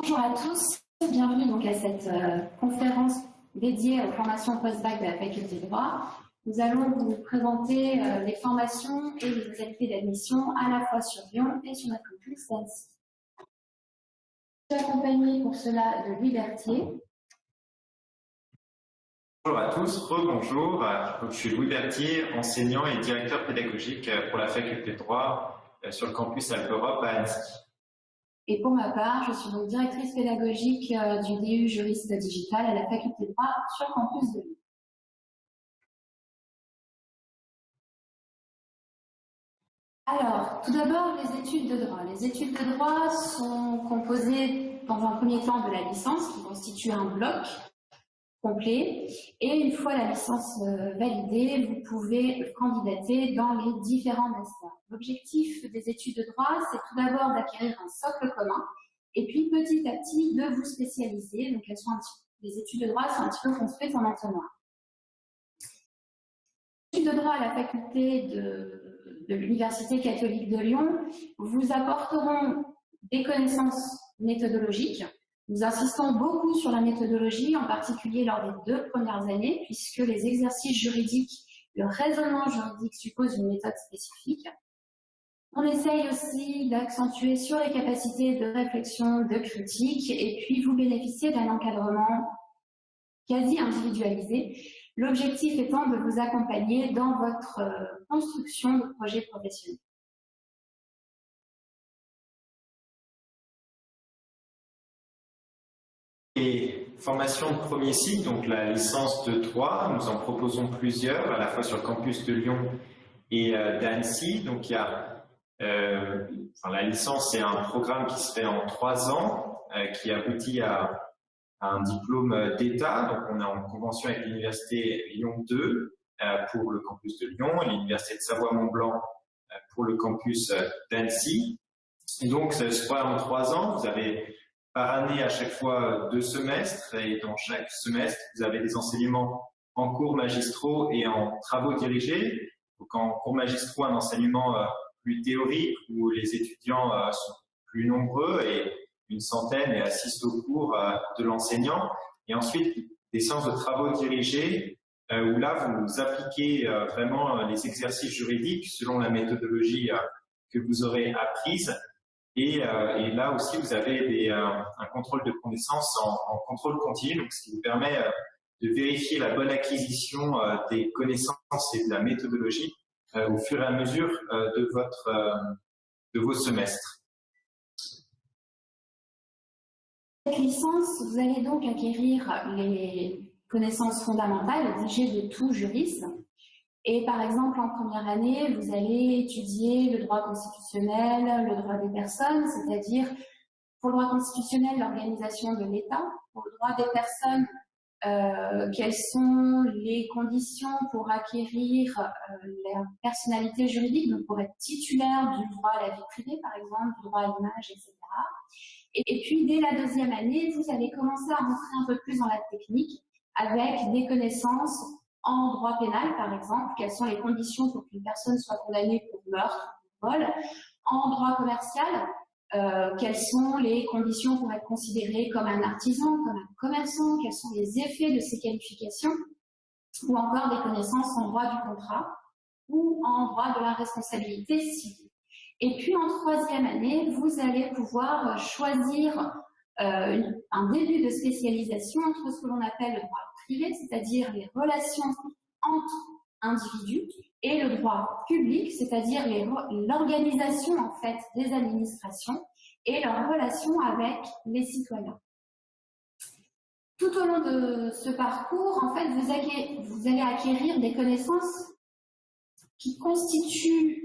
Bonjour à tous, bienvenue donc à cette euh, conférence dédiée aux formations post-bac de la faculté de droit. Nous allons vous présenter euh, les formations et les modalités d'admission à la fois sur Lyon et sur notre campus d'Annecy. Je suis accompagnée pour cela de Louis Berthier. Bonjour à tous, rebonjour. Je suis Louis Berthier, enseignant et directeur pédagogique pour la faculté de droit euh, sur le campus Alpe-Europe à Annecy. Et pour ma part, je suis donc directrice pédagogique euh, du DU juriste digital à la faculté de droit sur campus de Lyon. Alors, tout d'abord, les études de droit. Les études de droit sont composées dans un premier temps de la licence qui constitue un bloc complet. Et une fois la licence euh, validée, vous pouvez candidater dans les différents masters. L'objectif des études de droit, c'est tout d'abord d'acquérir un socle commun et puis petit à petit de vous spécialiser. Donc les études de droit sont un petit peu construites en entonnoir. Les études de droit à la faculté de l'Université catholique de Lyon vous apporteront des connaissances méthodologiques, nous insistons beaucoup sur la méthodologie, en particulier lors des deux premières années, puisque les exercices juridiques, le raisonnement juridique suppose une méthode spécifique. On essaye aussi d'accentuer sur les capacités de réflexion, de critique, et puis vous bénéficiez d'un encadrement quasi individualisé, l'objectif étant de vous accompagner dans votre euh, construction de projet professionnel. Et formation de premier cycle, donc la licence de 3, nous en proposons plusieurs, à la fois sur le campus de Lyon et euh, d'Annecy. Donc il y a, euh, la licence, c'est un programme qui se fait en trois ans, euh, qui aboutit à, un diplôme d'État. Donc on est en convention avec l'université Lyon 2 pour le campus de Lyon et l'université de Savoie-Mont-Blanc pour le campus d'Annecy. Et donc, ce sera en trois ans. Vous avez par année à chaque fois deux semestres et dans chaque semestre, vous avez des enseignements en cours magistraux et en travaux dirigés. Donc en cours magistraux, un enseignement euh, plus théorique où les étudiants euh, sont plus nombreux et une centaine et assistent au cours euh, de l'enseignant. Et ensuite, des séances de travaux dirigés où là, vous appliquez vraiment les exercices juridiques selon la méthodologie que vous aurez apprise euh, et, là aussi, vous avez euh, un contrôle de connaissances en, contrôle continu, donc ce qui vous permet euh, de vérifier la bonne acquisition des connaissances et de la méthodologie au fur et à mesure de, votre, de vos semestres. Cette licence, vous allez donc acquérir les connaissances fondamentales exigées de tout juriste, et par exemple, en première année, vous allez étudier le droit constitutionnel, le droit des personnes, c'est-à-dire pour le droit constitutionnel, l'organisation de l'État, pour le droit des personnes, euh, quelles sont les conditions pour acquérir euh, la personnalité juridique, donc pour être titulaire du droit à la vie privée, par exemple, du droit à l'image, etc. Et, et, puis, dès la deuxième année, vous allez commencer à rentrer un peu plus dans la technique avec des connaissances en droit pénal, par exemple, quelles sont les conditions pour qu'une personne soit condamnée pour meurtre, pour vol. En droit commercial, euh, quelles sont les conditions pour être considéré comme un artisan, comme un commerçant, quels sont les effets de ces qualifications, ou encore des connaissances en droit du contrat ou en droit de la responsabilité civile. Et puis en troisième année, vous allez pouvoir choisir euh, un début de spécialisation entre ce que l'on appelle le droit privé, c'est-à-dire les relations entre individus, et le droit public, c'est-à-dire l'organisation en fait des administrations et leurs relations avec les citoyens. Tout au long de ce parcours, en fait, vous, allez acquérir des connaissances qui constituent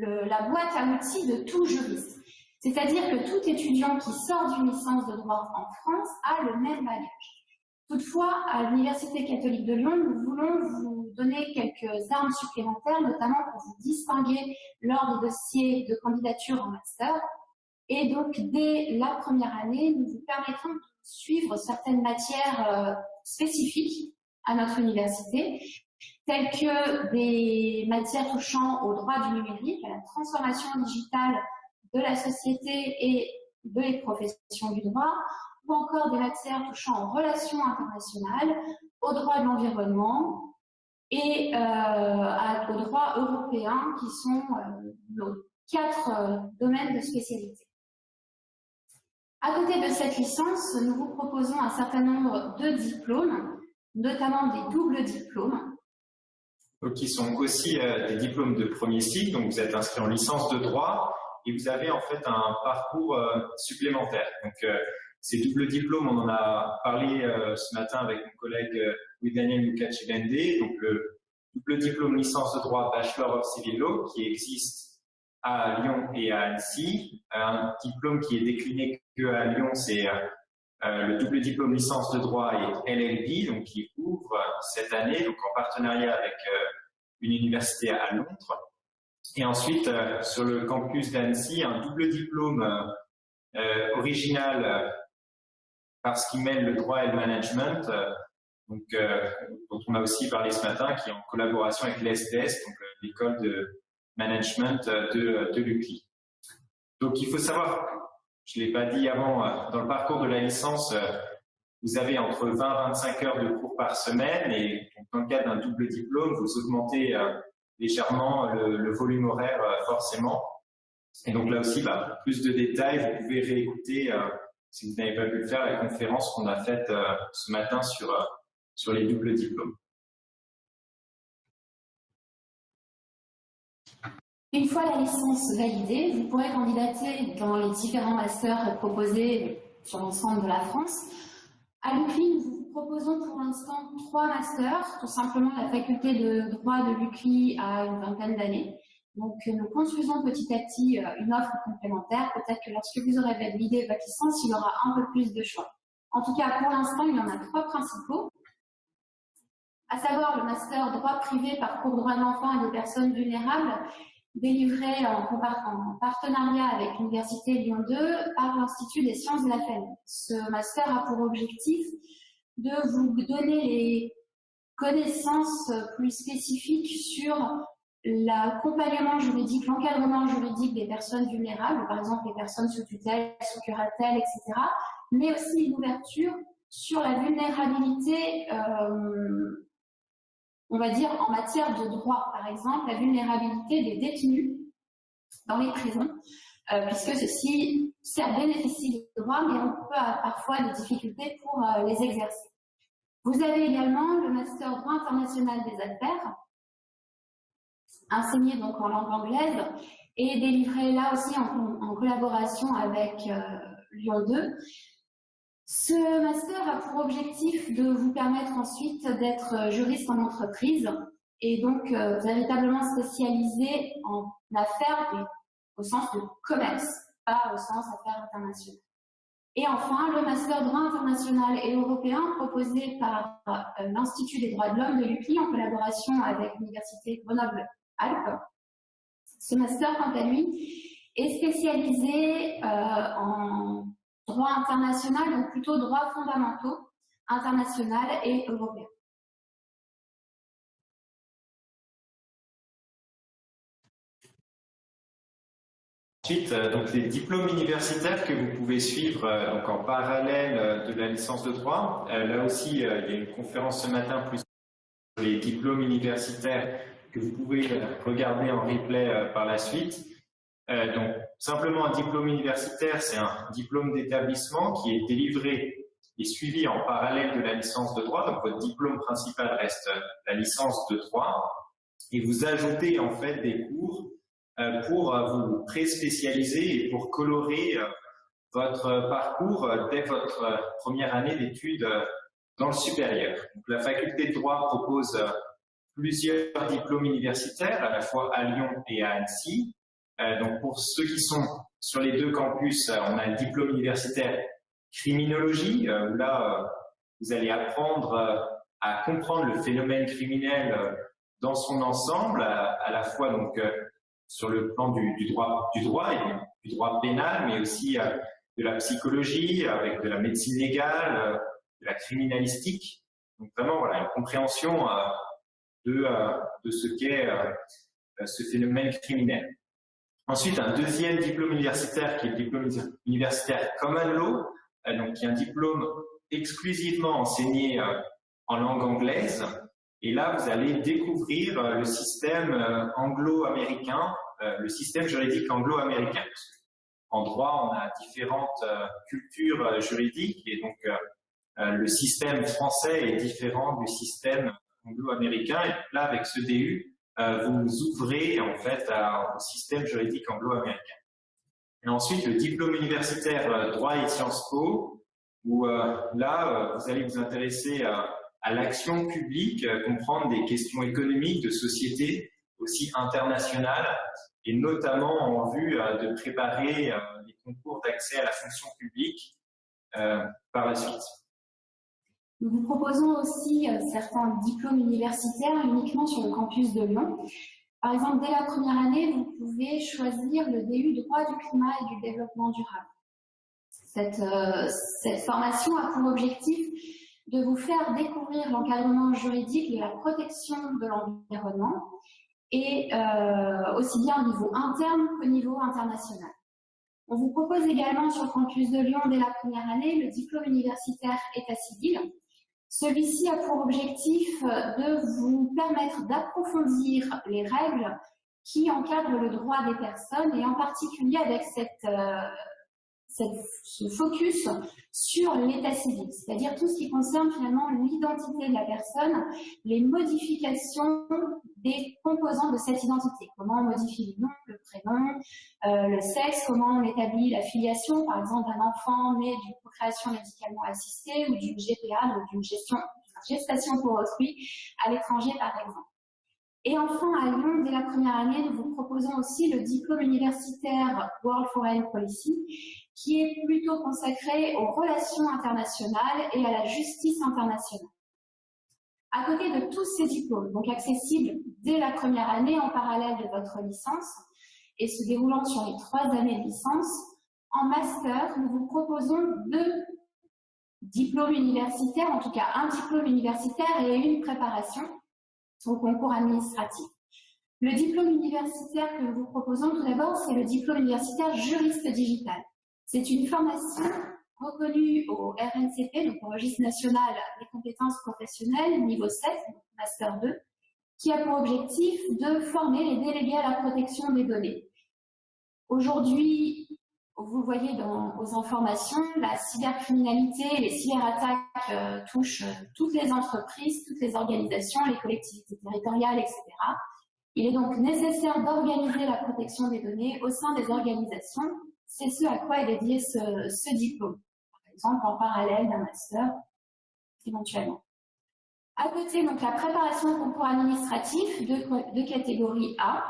la boîte à outils de tout juriste. C'est-à-dire que tout étudiant qui sort d'une licence de droit en France a le même bagage. Toutefois, à l'Université catholique de Lyon, nous voulons vous donner quelques armes supplémentaires, notamment pour vous distinguer lors des dossiers de candidature en master. Et donc, dès la première année, nous vous permettrons de suivre certaines matières euh, spécifiques à notre université, telles que des matières touchant au droit du numérique, à la transformation digitale de la société et des professions du droit, ou encore des matières touchant aux relations internationales, au droit de l'environnement et euh, au droit européen, qui sont euh, nos quatre euh, domaines de spécialité. À côté de cette licence, nous vous proposons un certain nombre de diplômes, notamment des doubles diplômes. Qui sont aussi des diplômes de premier cycle, donc vous êtes inscrit en licence de droit et vous avez en fait un parcours supplémentaire. Donc, ces doubles diplômes, on en a parlé euh, ce matin avec mon collègue euh, Daniel Mukachibende, donc le double diplôme licence de droit Bachelor of Civil Law qui existe à Lyon et à Annecy. Un diplôme qui est décliné que à Lyon, c'est euh, le double diplôme licence de droit et LLB, donc qui ouvre cette année, donc en partenariat avec une université à Londres. Et ensuite, sur le campus d'Annecy, un double diplôme original parce qu'il mêle le droit et le management, euh, euh, dont on a aussi parlé ce matin, qui est en collaboration avec euh, l'école de management de, de l'UCLI. Donc il faut savoir, je ne l'ai pas dit avant, dans le parcours de la licence, vous avez entre 20 et 25 heures de cours par semaine et dans le cadre d'un double diplôme, vous augmentez légèrement le, volume horaire forcément. Et donc là aussi, bah, plus de détails, vous pouvez réécouter si vous n'avez pas pu le faire, la conférence qu'on a faite euh, ce matin sur, euh, sur les doubles diplômes. Une fois la licence validée, vous pourrez candidater dans les différents masters proposés sur l'ensemble de la France. À l'UCLI, nous vous proposons pour l'instant trois masters. Tout simplement, la faculté de droit de l'UCLI a une vingtaine d'années. Donc, euh, nous construisons petit à petit euh, une offre complémentaire. Peut-être que lorsque vous aurez validé votre licence, il y aura un peu plus de choix. En tout cas, pour l'instant, il y en a trois principaux, à savoir le master droit privé, parcours droit d'enfant et des personnes vulnérables, délivré en, partenariat avec l'Université Lyon 2 par l'Institut des sciences de la famille. Ce master a pour objectif de vous donner les connaissances plus spécifiques sur l'accompagnement juridique, l'encadrement juridique des personnes vulnérables, par exemple les personnes sous tutelle, sous curatelle, etc., mais aussi une ouverture sur la vulnérabilité, euh, on va dire, en matière de droit. Par exemple, la vulnérabilité des détenus dans les prisons, euh, puisque ceux-ci, certes, bénéficient des droits, mais on peut avoir parfois des difficultés pour euh, les exercer. Vous avez également le Master droit international des affaires, enseigné donc en langue anglaise et délivré là aussi en, collaboration avec euh, Lyon 2. Ce master a pour objectif de vous permettre ensuite d'être juriste en entreprise et donc euh, véritablement spécialisé en affaires au sens de commerce, au sens affaires internationales. Et enfin, le master droit international et européen proposé par euh, l'Institut des droits de l'homme de l'UCLI en collaboration avec l'Université Grenoble Alpes. Ce master, quant à lui, est spécialisé euh, en droit international, donc plutôt droits fondamentaux, international et européen. Ensuite, euh, donc les diplômes universitaires que vous pouvez suivre euh, en parallèle de la licence de droit. là aussi, il y a une conférence ce matin plus sur les diplômes universitaires que vous pouvez euh, regarder en replay euh, par la suite. Euh, donc, simplement un diplôme universitaire, c'est un diplôme d'établissement qui est délivré et suivi en parallèle de la licence de droit. Donc, votre diplôme principal reste la licence de droit. Et vous ajoutez en fait des cours pour vous pré-spécialiser et pour colorer votre parcours dès votre première année d'études dans le supérieur. La faculté de droit propose plusieurs diplômes universitaires, à la fois à Lyon et à Annecy. Euh, donc pour ceux qui sont sur les deux campus, euh, on a un diplôme universitaire criminologie, euh, où là, vous allez apprendre à comprendre le phénomène criminel dans son ensemble, à, la fois donc sur le plan du, droit, du droit et du, droit pénal, mais aussi de la psychologie, avec de la médecine légale, de la criminalistique. Donc vraiment, voilà, une compréhension de, euh, de ce qu'est euh, ce phénomène criminel. Ensuite, un deuxième diplôme universitaire qui est le diplôme universitaire Common Law, donc qui est un diplôme exclusivement enseigné en langue anglaise. Et là, vous allez découvrir le système anglo-américain, le système juridique anglo-américain. En droit, on a différentes cultures juridiques et donc le système français est différent du système anglo-américain. Et là, avec ce DU, euh, vous ouvrez en fait au système juridique anglo-américain. Et ensuite, le diplôme universitaire euh, droit et Sciences Po, où euh, là, vous allez vous intéresser à, l'action publique, comprendre des questions économiques, de société, aussi internationales, et notamment en vue de préparer les concours d'accès à la fonction publique par la suite. Nous vous proposons aussi euh, certains diplômes universitaires uniquement sur le campus de Lyon. Par exemple, dès la première année, vous pouvez choisir le DU droit du climat et du développement durable. Cette, euh, cette formation a pour objectif de vous faire découvrir l'encadrement juridique de la protection de l'environnement et euh, aussi bien au niveau interne qu'au niveau international. On vous propose également sur campus de Lyon dès la première année le diplôme universitaire État civil celui-ci a pour objectif de vous permettre d'approfondir les règles qui encadrent le droit des personnes et en particulier avec cette, euh, ce focus sur l'état civil, c'est-à-dire tout ce qui concerne finalement l'identité de la personne, les modifications des composants de cette identité, comment on modifie le nom, le prénom, euh, le sexe, comment on établit la filiation, par exemple d'un enfant né d'une procréation médicalement assistée ou d'une GPA, donc d'une gestation pour autrui à l'étranger par exemple. Et enfin, à Lyon, dès la première année, nous vous proposons aussi le diplôme universitaire World Foreign Policy, qui est plutôt consacré aux relations internationales et à la justice internationale. À côté de tous ces diplômes, donc accessibles dès la première année en parallèle de votre licence et se déroulant sur les trois années de licence, en master, nous vous proposons deux diplômes universitaires, en tout cas un diplôme universitaire et une préparation au concours administratif. Le diplôme universitaire que nous vous proposons tout d'abord, c'est le diplôme universitaire juriste digital. C'est une formation reconnue au RNCP, donc au Registre national des compétences professionnelles, niveau 7, Master 2, qui a pour objectif de former les délégués à la protection des données. Aujourd'hui, vous voyez dans vos informations, la cybercriminalité, les cyberattaques euh, touchent toutes les entreprises, toutes les organisations, les collectivités territoriales, etc. Il est donc nécessaire d'organiser la protection des données au sein des organisations c'est ce à quoi est dédié ce, diplôme, par exemple en parallèle d'un master, éventuellement. À côté, donc la préparation au concours administratif de, catégorie A,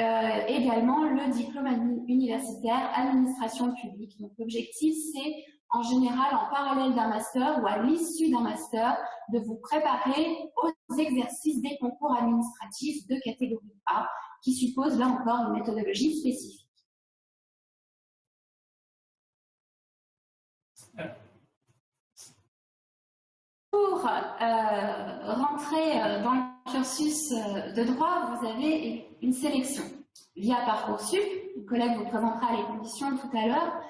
euh, également le diplôme universitaire administration publique. Donc l'objectif, c'est en général en parallèle d'un master ou à l'issue d'un master de vous préparer aux exercices des concours administratifs de catégorie A, qui suppose là encore une méthodologie spécifique. Pour euh, rentrer euh, dans le cursus euh, de droit, vous avez une sélection via Parcoursup. Le collègue vous présentera les conditions tout à l'heure.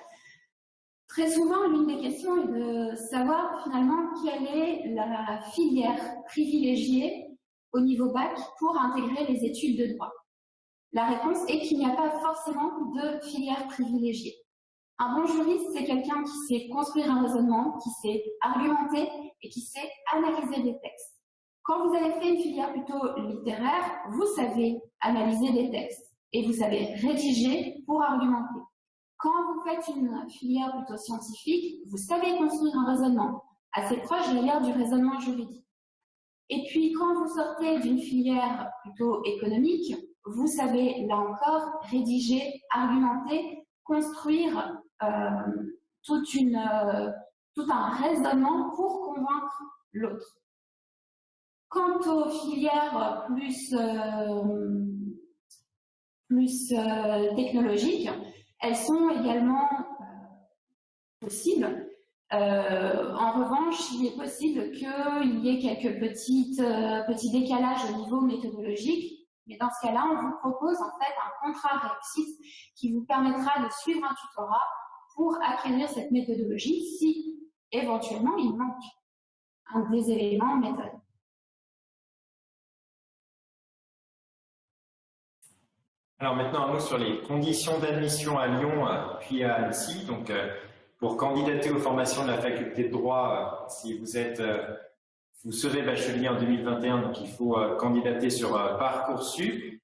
Très souvent, l'une des questions est de savoir finalement quelle est la filière privilégiée au niveau bac pour intégrer les études de droit. La réponse est qu'il n'y a pas forcément de filière privilégiée. Un bon juriste, c'est quelqu'un qui sait construire un raisonnement, qui sait argumenter et qui sait analyser des textes. Quand vous avez fait une filière plutôt littéraire, vous savez analyser des textes et vous savez rédiger pour argumenter. Quand vous faites une filière plutôt scientifique, vous savez construire un raisonnement assez proche d'ailleurs du raisonnement juridique. Et puis, quand vous sortez d'une filière plutôt économique, vous savez, là encore, rédiger, argumenter, construire toute une, euh, tout un raisonnement pour convaincre l'autre. Quant aux filières plus, euh, plus technologiques, elles sont également possibles. en revanche, il est possible qu'il y ait quelques petites, petits décalages au niveau méthodologique Mais dans ce cas-là, on vous propose en fait un contrat réussite qui vous permettra de suivre un tutorat pour acquérir cette méthodologie si éventuellement il manque un des éléments méthode. Alors maintenant, un mot sur les conditions d'admission à Lyon euh, puis à Annecy. Donc, euh, pour candidater aux formations de la faculté de droit, euh, si vous êtes, vous serez bachelier en 2021, donc il faut candidater sur Parcoursup.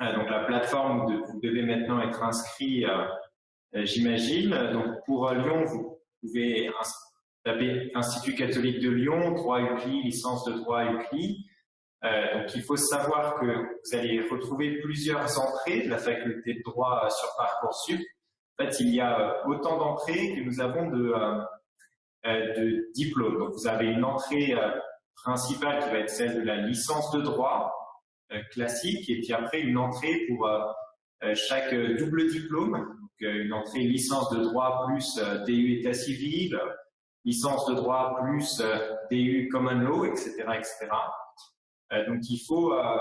Donc la plateforme, où vous devez maintenant être inscrit, j'imagine. Donc pour Lyon, vous pouvez taper Institut catholique de Lyon, droit UCLI, licence de droit UCLI. Euh, donc il faut savoir que vous allez retrouver plusieurs entrées de la faculté de droit sur Parcoursup. En fait, il y a euh, autant d'entrées que nous avons euh, de diplômes. Donc vous avez une entrée principale qui va être celle de la licence de droit classique, et puis après une entrée pour chaque double diplôme, une entrée licence de droit plus DU état civil, licence de droit plus DU common law, etc., etc. Euh, donc il faut, euh,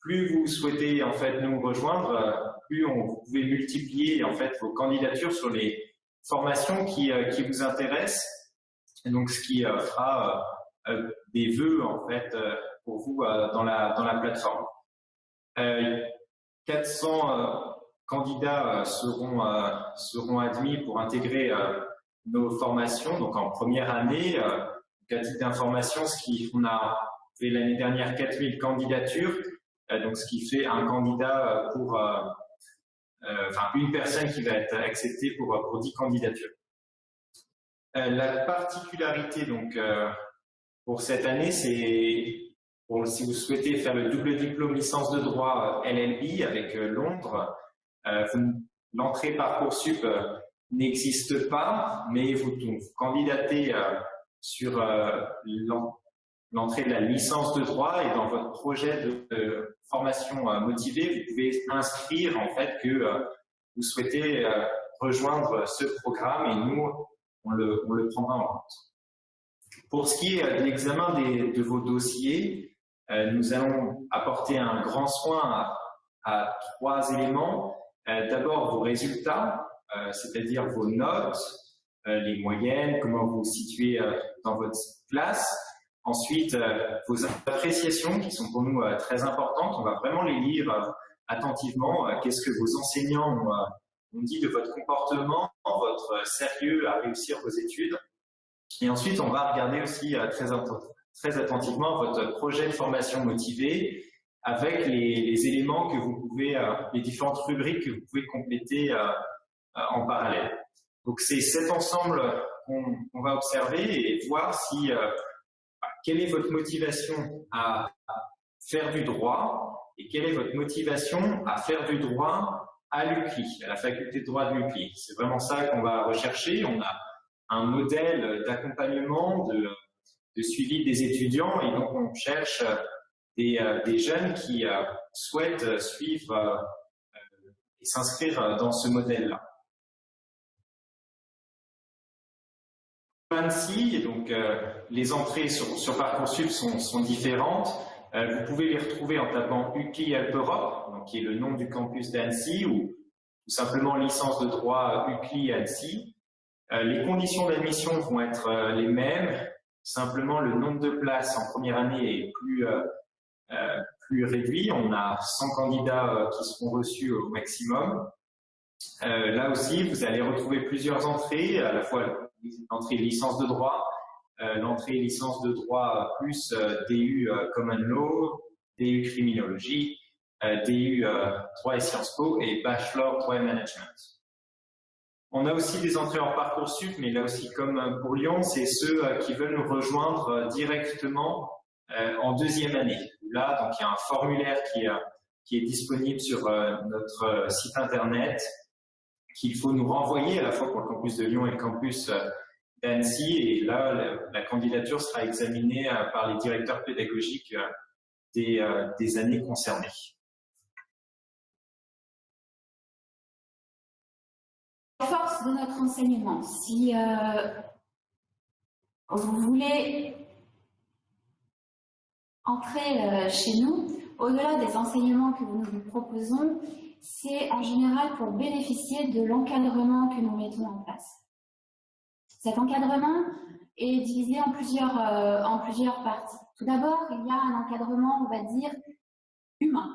plus vous souhaitez en fait nous rejoindre, euh, plus vous pouvez multiplier en fait vos candidatures sur les formations qui, qui vous intéressent. Donc ce qui fera des vœux en fait pour vous dans la dans la plateforme. 400 candidats seront seront admis pour intégrer nos formations. Donc en première année, à titre d'information, ce qui on a fait l'année dernière 4000 candidatures, euh, donc ce qui fait un candidat euh, pour, euh, enfin une personne qui va être acceptée pour, pour 10 candidatures. la particularité donc pour cette année, c'est si vous souhaitez faire le double diplôme licence de droit LLB avec Londres, l'entrée Parcoursup n'existe pas, mais vous, vous candidatez sur l'entrée de la licence de droit et dans votre projet de, formation euh, motivée, vous pouvez inscrire en fait que euh, vous souhaitez euh, rejoindre ce programme et nous, on le prendra en compte. Pour ce qui est de l'examen de vos dossiers, nous allons apporter un grand soin à, trois éléments. D'abord, vos résultats, c'est-à-dire vos notes, les moyennes, comment vous vous situez dans votre classe, Ensuite, euh, vos appréciations qui sont pour nous euh, très importantes, on va vraiment les lire euh, attentivement. Qu'est-ce que vos enseignants ont, dit de votre comportement, votre sérieux à réussir vos études. Et ensuite, on va regarder aussi très attentivement votre projet de formation motivé avec les, éléments que vous pouvez, les différentes rubriques que vous pouvez compléter en parallèle. Donc c'est cet ensemble qu'on va observer et voir si quelle est votre motivation à faire du droit et quelle est votre motivation à faire du droit à l'UCLI, à la faculté de droit de l'UCLI. C'est vraiment ça qu'on va rechercher. On a un modèle d'accompagnement, de, suivi des étudiants et donc on cherche des, euh, jeunes qui euh, souhaitent suivre euh, et s'inscrire dans ce modèle-là. Annecy, donc les entrées sur, Parcoursup sont, différentes. Vous pouvez les retrouver en tapant UCLI Alpe Europe, qui est le nom du campus d'Annecy, ou tout simplement licence de droit UCLI Annecy. Les conditions d'admission vont être les mêmes, simplement le nombre de places en première année est plus, plus réduit. On a 100 candidats qui seront reçus au maximum. là aussi, vous allez retrouver plusieurs entrées, à la fois l'entrée licence de droit, euh, l'entrée licence de droit plus euh, DU euh, Common Law, DU Criminologie, DU droit et Sciences Po et Bachelor droit et Management. On a aussi des entrées en parcours Parcoursup, mais là aussi comme pour Lyon, c'est ceux qui veulent nous rejoindre directement en deuxième année. Donc il y a un formulaire qui, est disponible sur notre site internet qu'il faut nous renvoyer à la fois pour le campus de Lyon et le campus euh, d'Annecy. Et là, la, candidature sera examinée euh, par les directeurs pédagogiques euh, des, années concernées. Force de notre enseignement. Si vous voulez entrer chez nous, au-delà des enseignements que nous vous proposons, c'est en général pour bénéficier de l'encadrement que nous mettons en place. Cet encadrement est divisé en plusieurs, euh, en plusieurs parties. Tout d'abord, il y a un encadrement, on va dire, humain.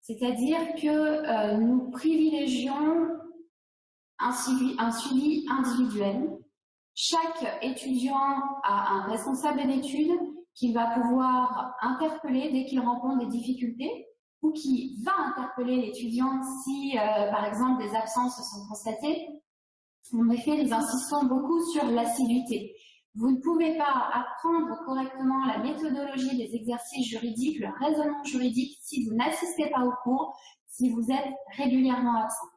C'est-à-dire que euh, nous privilégions un suivi, un suivi individuel. Chaque étudiant a un responsable d'études qu'il va pouvoir interpeller dès qu'il rencontre des difficultés ou qui va interpeller l'étudiant si, euh, par exemple, des absences sont constatées. En effet, nous insistons beaucoup sur l'assiduité. Vous ne pouvez pas apprendre correctement la méthodologie des exercices juridiques, le raisonnement juridique, si vous n'assistez pas au cours, si vous êtes régulièrement absent.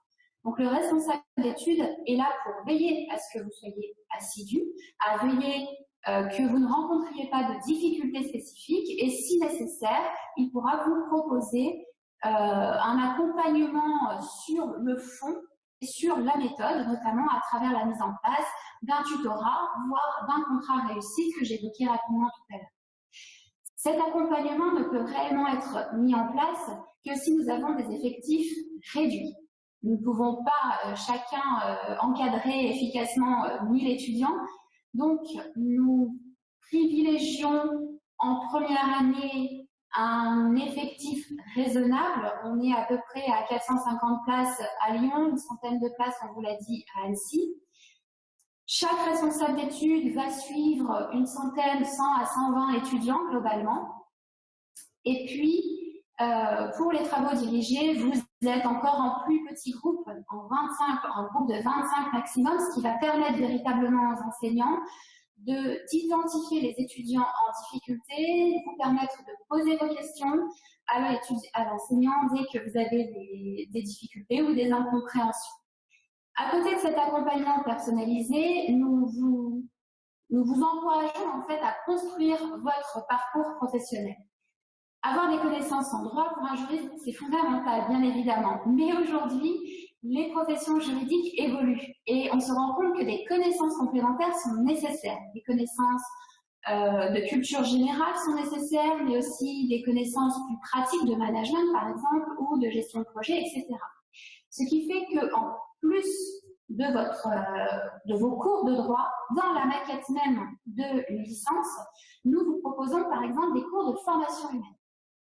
Donc le responsable d'études est là pour veiller à ce que vous soyez assidu, à veiller euh, que vous ne rencontriez pas de difficultés spécifiques et si nécessaire, il pourra vous proposer euh, un accompagnement sur le fond et sur la méthode, notamment à travers la mise en place d'un tutorat, voire d'un contrat réussi que j'évoquais rapidement tout à l'heure. Cet accompagnement ne peut réellement être mis en place que si nous avons des effectifs réduits. Nous ne pouvons pas euh, chacun encadrer efficacement euh, 1000 étudiants, donc nous privilégions en première année un effectif raisonnable. On est à peu près à 450 places à Lyon, une centaine de places, on vous l'a dit, à Annecy. Chaque responsable d'études va suivre une centaine, 100 à 120 étudiants globalement. Et puis, euh, pour les travaux dirigés, vous êtes encore en plus petit groupe, en 25, en groupe de 25 maximum, ce qui va permettre véritablement aux enseignants d'identifier les étudiants en difficulté, vous permettre de poser vos questions à l'enseignant dès que vous avez des, des difficultés ou des incompréhensions. À côté de cet accompagnement personnalisé, nous vous, nous vous encourageons en fait à construire votre parcours professionnel. Avoir des connaissances en droit pour un juriste, c'est fondamental, bien évidemment. Mais aujourd'hui, les professions juridiques évoluent et on se rend compte que des connaissances complémentaires sont nécessaires. Des connaissances euh, de culture générale sont nécessaires, mais aussi des connaissances plus pratiques de management, par exemple, ou de gestion de projet, etc. Ce qui fait qu'en plus de, votre, euh, de vos cours de droit, dans la maquette même de licence, nous vous proposons par exemple des cours de formation humaine.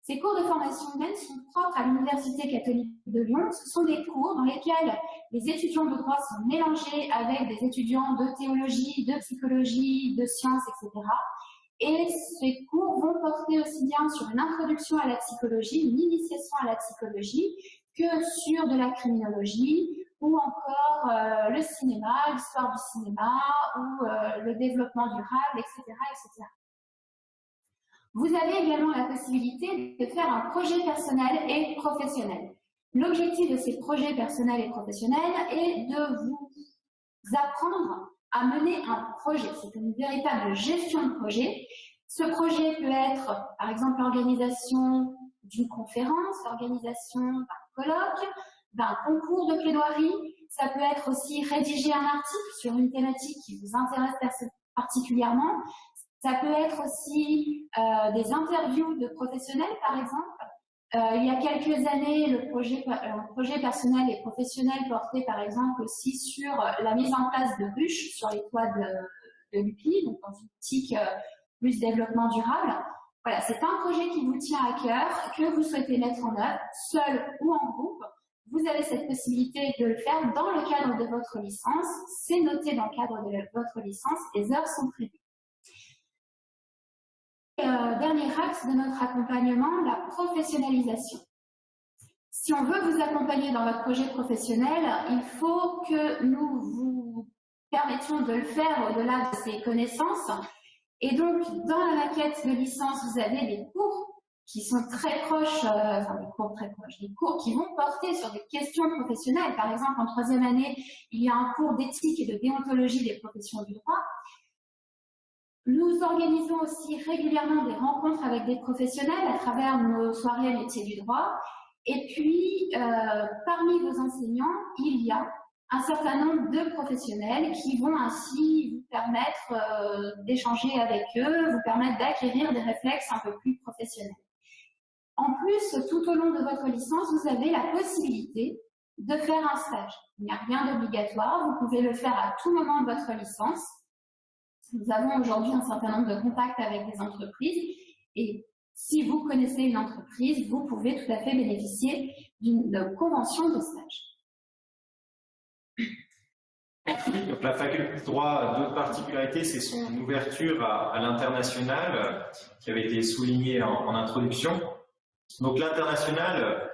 Ces cours de formation humaine sont propres à l'Université catholique de Lyon. Ce sont des cours dans lesquels les étudiants de droit sont mélangés avec des étudiants de théologie, de psychologie, de sciences, etc. Et ces cours vont porter aussi bien sur une introduction à la psychologie, une initiation à la psychologie, que sur de la criminologie, ou encore euh, le cinéma, l'histoire du cinéma, ou euh, le développement durable, etc., etc. Vous avez également la possibilité de faire un projet personnel et professionnel. L'objectif de ces projets personnels et professionnels est de vous apprendre à mener un projet. C'est une véritable gestion de projet. Ce projet peut être, par exemple, l'organisation d'une conférence, l'organisation d'un colloque, d'un concours de plaidoirie. Ça peut être aussi rédiger un article sur une thématique qui vous intéresse particulièrement. Ça peut être aussi euh, des interviews de professionnels, par exemple. Euh, il y a quelques années, le projet, le projet personnel et professionnel portait par exemple aussi sur la mise en place de ruches sur les toits de, de l'UPI, donc dans une optique euh, plus développement durable. Voilà, c'est un projet qui vous tient à cœur, que vous souhaitez mettre en œuvre, seul ou en groupe. Vous avez cette possibilité de le faire dans le cadre de votre licence. C'est noté dans le cadre de votre licence. Les heures sont prévues. Euh, dernier axe de notre accompagnement, la professionnalisation. Si on veut vous accompagner dans votre projet professionnel, il faut que nous vous permettions de le faire au-delà de ces connaissances. Et donc, dans la maquette de licence, vous avez des cours qui sont très proches, euh, enfin des cours très proches, des cours qui vont porter sur des questions professionnelles. Par exemple, en troisième année, il y a un cours d'éthique et de déontologie des professions du droit. Nous organisons aussi régulièrement des rencontres avec des professionnels à travers nos soirées métiers du droit. Et puis, euh, parmi vos enseignants, il y a un certain nombre de professionnels qui vont ainsi vous permettre euh, d'échanger avec eux, vous permettre d'acquérir des réflexes un peu plus professionnels. En plus, tout au long de votre licence, vous avez la possibilité de faire un stage. Il n'y a rien d'obligatoire, vous pouvez le faire à tout moment de votre licence. Nous avons aujourd'hui un certain nombre de contacts avec des entreprises et si vous connaissez une entreprise, vous pouvez tout à fait bénéficier d'une convention de stage. Donc, la faculté de droit, d'autres particularités, c'est son ouverture à, l'international, euh, qui avait été soulignée en, introduction. Donc l'international,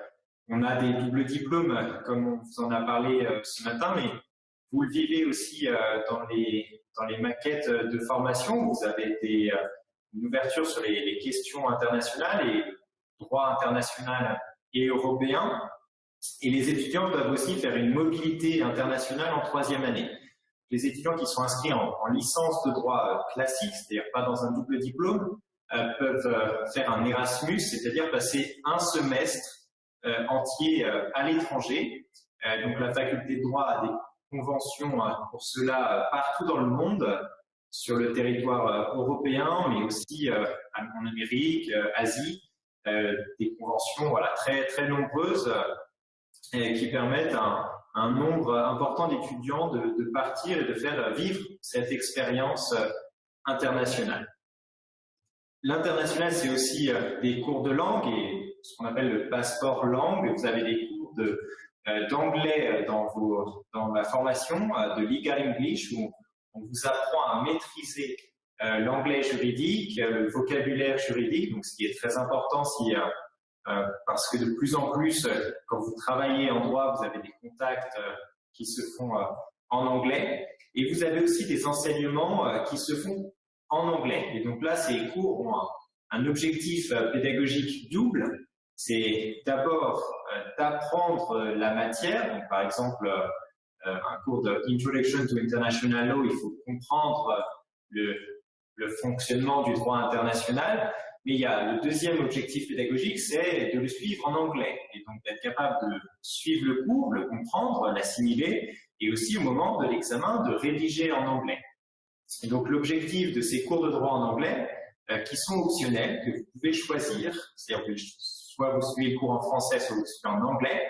on a des doubles diplômes, comme on vous en a parlé euh, ce matin, mais vous le vivez aussi euh, dans les, dans les maquettes de formation. Vous avez des, une ouverture sur les, questions internationales et droit international et européen. Et les étudiants peuvent aussi faire une mobilité internationale en troisième année. Les étudiants qui sont inscrits en, licence de droit euh, classique, c'est-à-dire pas dans un double diplôme, euh, peuvent euh, faire un Erasmus, c'est-à-dire passer un semestre entier à l'étranger. donc la faculté de droit a des conventions pour cela partout dans le monde, sur le territoire euh, européen, mais aussi euh, en Amérique, euh, Asie, des conventions voilà, très, très nombreuses qui permettent à un, nombre important d'étudiants de, partir et de faire vivre cette expérience internationale. L'international, c'est aussi des cours de langue et ce qu'on appelle le passeport langue. Vous avez des cours d'anglais dans, dans la formation, de Legal English, où on vous apprend à maîtriser euh, l'anglais juridique, euh, le vocabulaire juridique, donc ce qui est très important si, euh, parce que de plus en plus, quand vous travaillez en droit, vous avez des contacts qui se font en anglais. Et vous avez aussi des enseignements qui se font en anglais. Et donc là, ces cours ont un objectif pédagogique double. C'est d'abord d'apprendre la matière, par exemple euh, un cours de Introduction to International Law, il faut comprendre euh, le, fonctionnement du droit international, mais il y a le deuxième objectif pédagogique, c'est de le suivre en anglais, et donc d'être capable de suivre le cours, le comprendre, l'assimiler, et aussi au moment de l'examen de rédiger en anglais. Et donc l'objectif de ces cours de droit en anglais, euh, qui sont optionnels, que vous pouvez choisir, c'est-à-dire soit vous suivez le cours en français, soit vous suivez en anglais,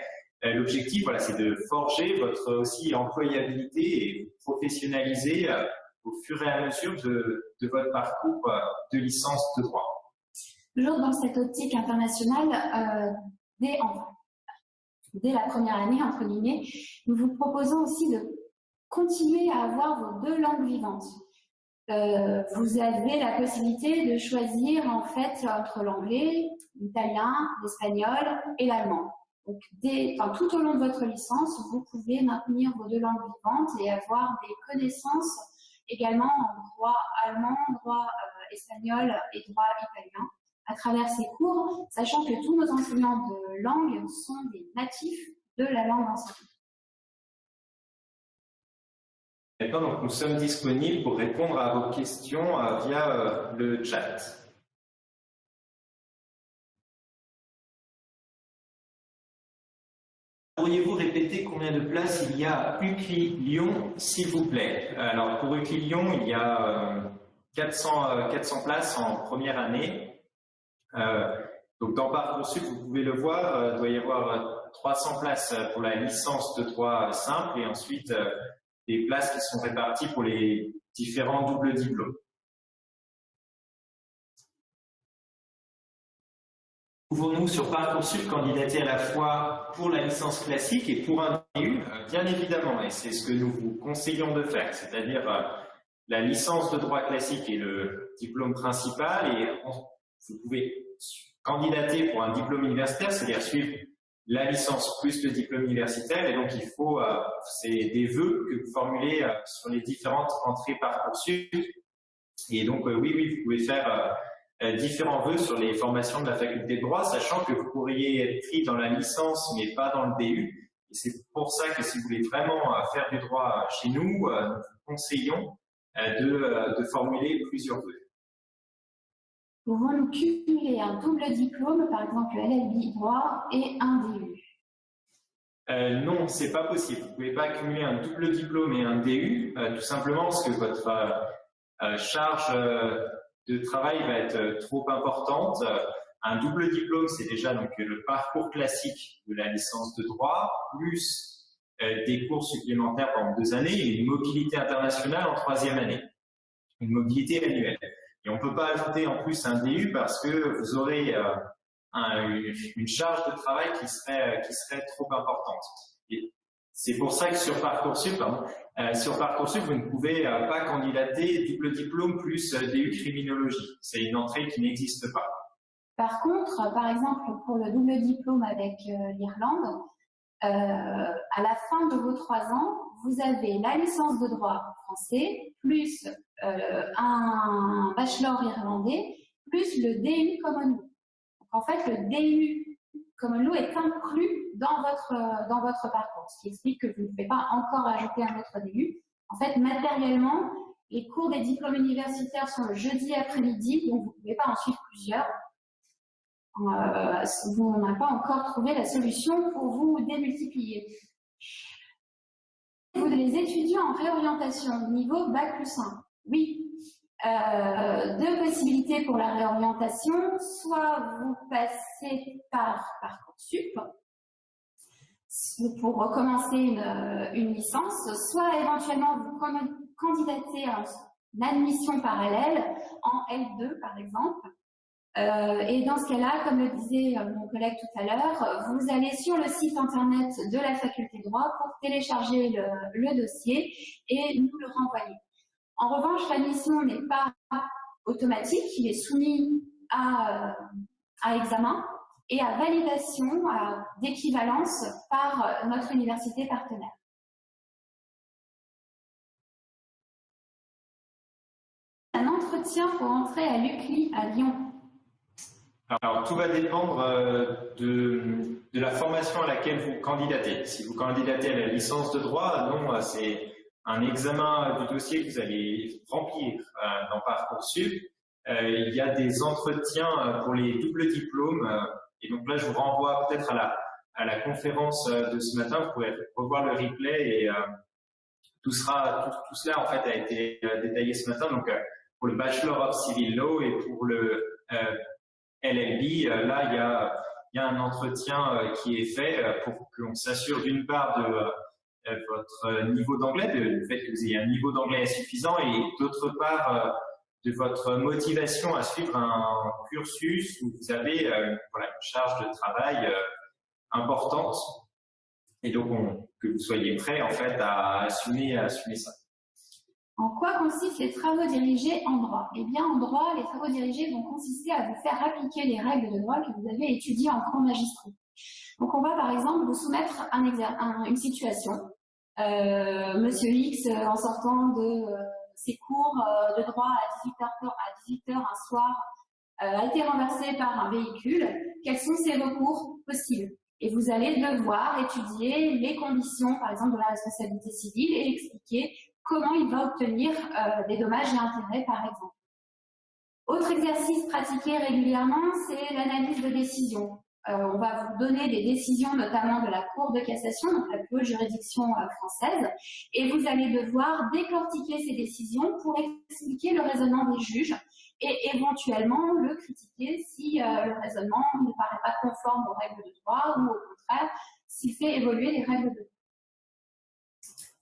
euh, l'objectif, voilà, c'est de forger votre aussi employabilité et professionnaliser euh, au fur et à mesure de, votre parcours euh, de licence de droit. Toujours dans cette optique internationale, dès, dès la première année, entre guillemets, nous vous proposons aussi de continuer à avoir vos deux langues vivantes. Euh, vous avez la possibilité de choisir en fait entre l'anglais, l'italien, l'espagnol et l'allemand. Tout au long de votre licence, vous pouvez maintenir vos deux langues vivantes et avoir des connaissances également en droit allemand, droit euh, espagnol et droit italien à travers ces cours, sachant que tous nos enseignants de langue sont des natifs de la langue enseignée. D'accord, donc nous sommes disponibles pour répondre à vos questions euh, via euh, le chat. Pourriez-vous répéter combien de places il y a à UCLI Lyon, s'il vous plaît? Alors, pour UCLI Lyon, il y a 400, euh, 400 places en première année. Donc, dans Parcoursup, vous pouvez le voir, il doit y avoir 300 places pour la licence de droit simple et ensuite des places qui sont réparties pour les différents doubles diplômes. Pouvons-nous sur Parcoursup candidater à la fois pour la licence classique et pour un DU euh, Bien évidemment, et c'est ce que nous vous conseillons de faire, c'est-à-dire euh, la licence de droit classique est le diplôme principal et vous pouvez candidater pour un diplôme universitaire, c'est-à-dire suivre la licence plus le diplôme universitaire et donc il faut, euh, c'est des vœux que vous formulez sur les différentes entrées Parcoursup et donc oui, oui, vous pouvez faire euh, différents vœux sur les formations de la faculté de droit, sachant que vous pourriez être pris dans la licence mais pas dans le DU. Et c'est pour ça que si vous voulez vraiment euh, faire du droit chez nous, euh, nous vous conseillons de, de formuler plusieurs vœux. Pouvons-nous cumuler un double diplôme, par exemple le LLB droit et un DU euh, non, c'est pas possible. Vous pouvez pas cumuler un double diplôme et un DU, tout simplement parce que votre charge de travail va être trop importante. un double diplôme, c'est déjà donc le parcours classique de la licence de droit, plus euh, des cours supplémentaires pendant deux années et une mobilité internationale en troisième année, une mobilité annuelle. Et on ne peut pas ajouter en plus un DU parce que vous aurez euh, une charge de travail qui serait, serait trop importante. C'est pour ça que sur Parcoursup, euh, sur Parcoursup, vous ne pouvez pas candidater double diplôme plus DU criminologie. C'est une entrée qui n'existe pas. Par contre, par exemple, pour le double diplôme avec l'Irlande, euh, à la fin de vos trois ans, vous avez la licence de droit français, plus euh, un bachelor irlandais, plus le DU Common Law. en fait, le DU Common Law est inclus dans votre, dans votre parcours, ce qui explique que vous ne pouvez pas encore ajouter un autre DU. En fait, matériellement, les cours des diplômes universitaires sont le jeudi après-midi, donc vous ne pouvez pas en suivre plusieurs. Euh, vous n'avez pas encore trouvé la solution pour vous démultiplier. Vous les étudiants en réorientation, niveau Bac plus 1. Oui, euh, deux possibilités pour la réorientation. Soit vous passez par Parcoursup pour recommencer une, licence, soit éventuellement vous candidatez à une admission parallèle en L2 par exemple, euh, et dans ce cas-là, comme le disait euh, mon collègue tout à l'heure, vous allez sur le site internet de la faculté de droit pour télécharger le, dossier et nous le renvoyer. En revanche, la mission n'est pas automatique, il est soumis à, à examen et à validation d'équivalence par notre université partenaire. Un entretien pour entrer à l'UCLI à Lyon alors, tout va dépendre euh, de, de, la formation à laquelle vous candidatez. Si vous candidatez à la licence de droit, non, euh, c'est un examen du dossier que vous allez remplir euh, dans Parcoursup. il y a des entretiens pour les doubles diplômes. et donc là, je vous renvoie peut-être à la, à la conférence de ce matin. Vous pourrez revoir le replay et tout, sera, tout, cela en fait a été détaillé ce matin. Donc, pour le Bachelor of Civil Law et pour le LLB, euh, là, il y a, y a, un entretien euh, qui est fait euh, pour qu'on s'assure d'une part de votre niveau d'anglais, du fait que vous ayez un niveau d'anglais suffisant, et d'autre part de votre motivation à suivre un cursus où vous avez voilà, une charge de travail importante, et donc que vous soyez prêt en fait à assumer, à assumer ça. En quoi consistent les travaux dirigés en droit? Eh bien, en droit, les travaux dirigés vont consister à vous faire appliquer les règles de droit que vous avez étudiées en cours magistraux. Donc, on va par exemple vous soumettre un une situation. Euh, Monsieur X, euh, en sortant de euh, ses cours de droit à 18h, à 18 heures un soir, a été renversé par un véhicule. Quels sont ses recours possibles? Et vous allez devoir étudier les conditions, par exemple, de la responsabilité civile et expliquer comment il va obtenir euh, des dommages et intérêts, par exemple. Autre exercice pratiqué régulièrement, c'est l'analyse de décision. Euh, on va vous donner des décisions, notamment de la Cour de cassation, donc la plus haute juridiction euh, française, et vous allez devoir décortiquer ces décisions pour expliquer le raisonnement des juges et éventuellement le critiquer si le raisonnement ne paraît pas conforme aux règles de droit ou au contraire s'il fait évoluer les règles de droit.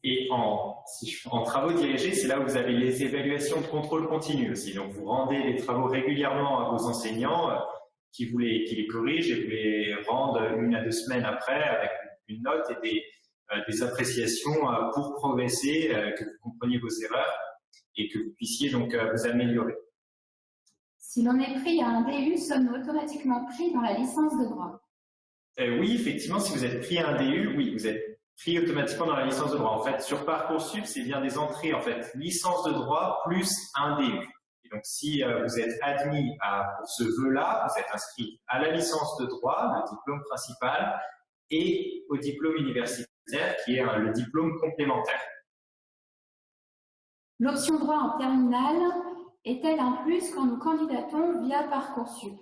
Et en, en travaux dirigés, c'est là où vous avez les évaluations de contrôle continu aussi. Donc, vous rendez les travaux régulièrement à vos enseignants euh, qui, vous les, qui les corrigent et vous les rendent une à deux semaines après avec une note et des, euh, des appréciations euh, pour progresser, que vous compreniez vos erreurs et que vous puissiez donc vous améliorer. Si l'on est pris à un DU, sommes-nous automatiquement pris dans la licence de droit Oui, effectivement, si vous êtes pris à un DU, oui, vous êtes pris automatiquement dans la licence de droit. En fait, sur Parcoursup, c'est bien des entrées, en fait, licence de droit plus un DU. Et donc, si euh, vous êtes admis à, pour ce vœu-là, vous êtes inscrit à la licence de droit, le diplôme principal, et au diplôme universitaire, qui est le diplôme complémentaire. L'option droit en terminale est-elle un plus quand nous candidatons via Parcoursup?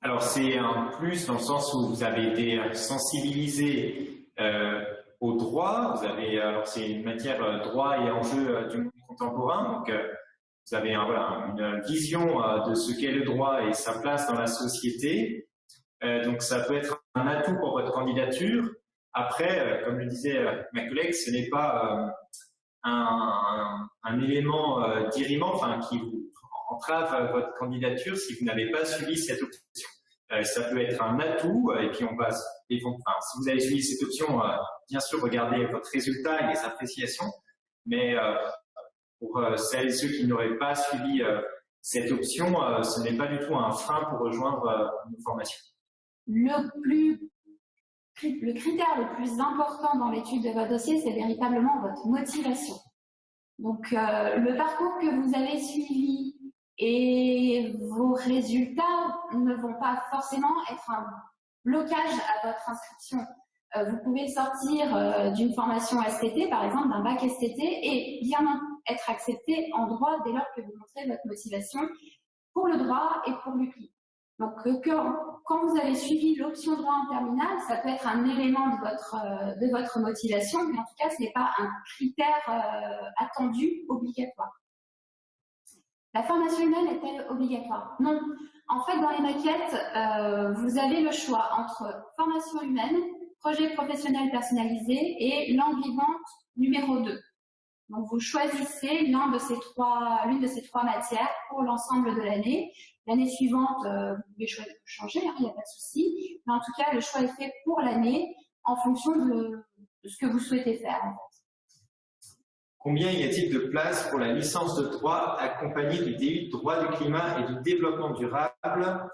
Alors c'est un plus dans le sens où vous avez été sensibilisé euh, au droit. Vous avez alors c'est une matière euh, droit et enjeux euh, du monde contemporain. Donc vous avez une vision de ce qu'est le droit et sa place dans la société. donc ça peut être un atout pour votre candidature. Après, comme le disait ma collègue, ce n'est pas un, élément euh, enfin, qui vous entrave votre candidature si vous n'avez pas suivi cette option. Euh, ça peut être un atout, euh, et puis on va, si vous avez suivi cette option, euh, bien sûr, regardez votre résultat et les appréciations, mais pour celles et ceux qui n'auraient pas suivi cette option, ce n'est pas du tout un frein pour rejoindre une formation. Le, plus, le critère le plus important dans l'étude de votre dossier, c'est véritablement votre motivation. Donc, le parcours que vous avez suivi, et vos résultats ne vont pas forcément être un blocage à votre inscription. Euh, vous pouvez sortir euh, d'une formation STT, par exemple d'un bac STT, et bien être accepté en droit dès lors que vous montrez votre motivation pour le droit et pour l'UCLI. Donc, euh, quand vous avez suivi l'option droit en terminale, ça peut être un élément de votre, de votre motivation, mais en tout cas, ce n'est pas un critère attendu obligatoire. La formation humaine est-elle obligatoire? Non. En fait, dans les maquettes, euh, vous avez le choix entre formation humaine, projet professionnel personnalisé et langue vivante numéro 2. Donc, vous choisissez l'une de, ces trois, de matières pour l'ensemble de l'année. L'année suivante, euh, vous pouvez changer, hein, il n'y a pas de souci. Mais en tout cas, le choix est fait pour l'année en fonction de, ce que vous souhaitez faire. Combien y a-t-il de place pour la licence de droit accompagnée du DU de droit du climat et du développement durable?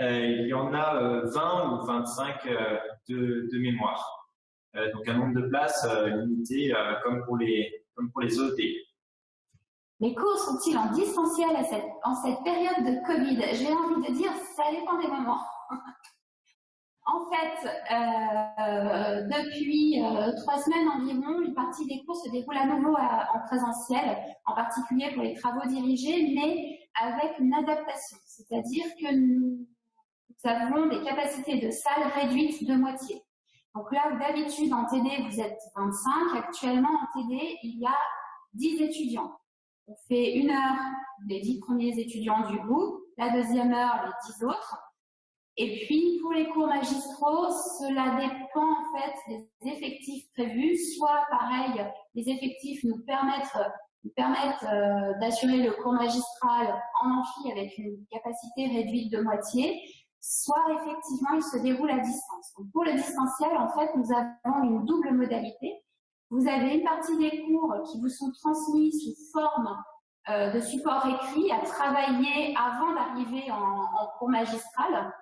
Euh, Il y en a 20 euh, ou 25 euh, de, mémoire. donc un nombre de places limité comme, pour les, comme pour les autres. Les cours sont-ils en distanciel en cette période de Covid? J'ai envie de dire, ça dépend des moments. En fait, euh, depuis euh, trois semaines environ, une partie des cours se déroule à nouveau en présentiel, en particulier pour les travaux dirigés, mais avec une adaptation. C'est-à-dire que nous, avons des capacités de salle réduites de moitié. Donc là d'habitude en TD vous êtes 25, actuellement en TD il y a 10 étudiants. On fait une heure les 10 premiers étudiants du groupe, la deuxième heure les 10 autres, et puis, pour les cours magistraux, cela dépend en fait des effectifs prévus. Soit, pareil, les effectifs nous permettent, nous permettent euh, d'assurer le cours magistral en amphi avec une capacité réduite de moitié, soit effectivement, il se déroule à distance. Pour le distanciel, en fait, nous avons une double modalité. Vous avez une partie des cours qui vous sont transmis sous forme euh, de support écrit à travailler avant d'arriver en, en cours magistral.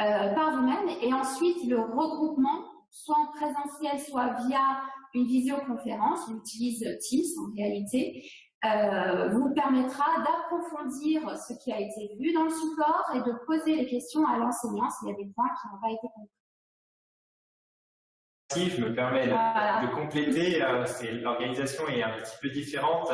Euh, par vous-même et ensuite le regroupement, soit en présentiel, soit via une visioconférence, on utilise Teams en réalité, euh, vous permettra d'approfondir ce qui a été vu dans le support et de poser les questions à l'enseignant s'il y a des points qui n'ont pas été compris. Je me permets de, compléter, euh, l'organisation est un petit peu différente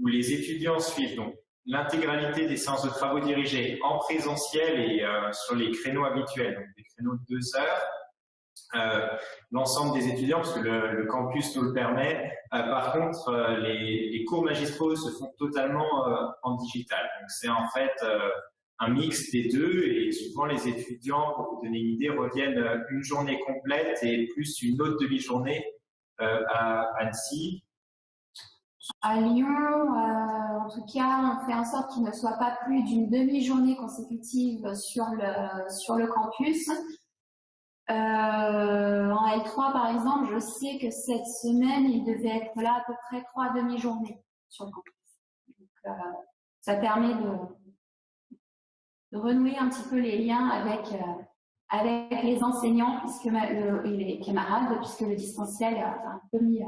où les étudiants suivent donc l'intégralité des séances de travaux dirigés en présentiel et euh, sur les créneaux habituels, donc des créneaux de deux heures. Euh, l'ensemble des étudiants, parce que le, campus nous le permet. Euh, par contre, les, les, cours magistraux se font totalement en digital. C'est en fait un mix des deux et souvent les étudiants, pour vous donner une idée, reviennent une journée complète et plus une autre demi-journée à Annecy. À Lyon, euh, en tout cas, on fait en sorte qu'il ne soit pas plus d'une demi-journée consécutive sur le, sur le campus. Euh, en L3, par exemple, je sais que cette semaine, il devait être là à peu près trois demi-journées sur le campus. Euh, ça permet de, renouer un petit peu les liens avec, avec les enseignants puisque et les camarades, puisque le distanciel a un peu mis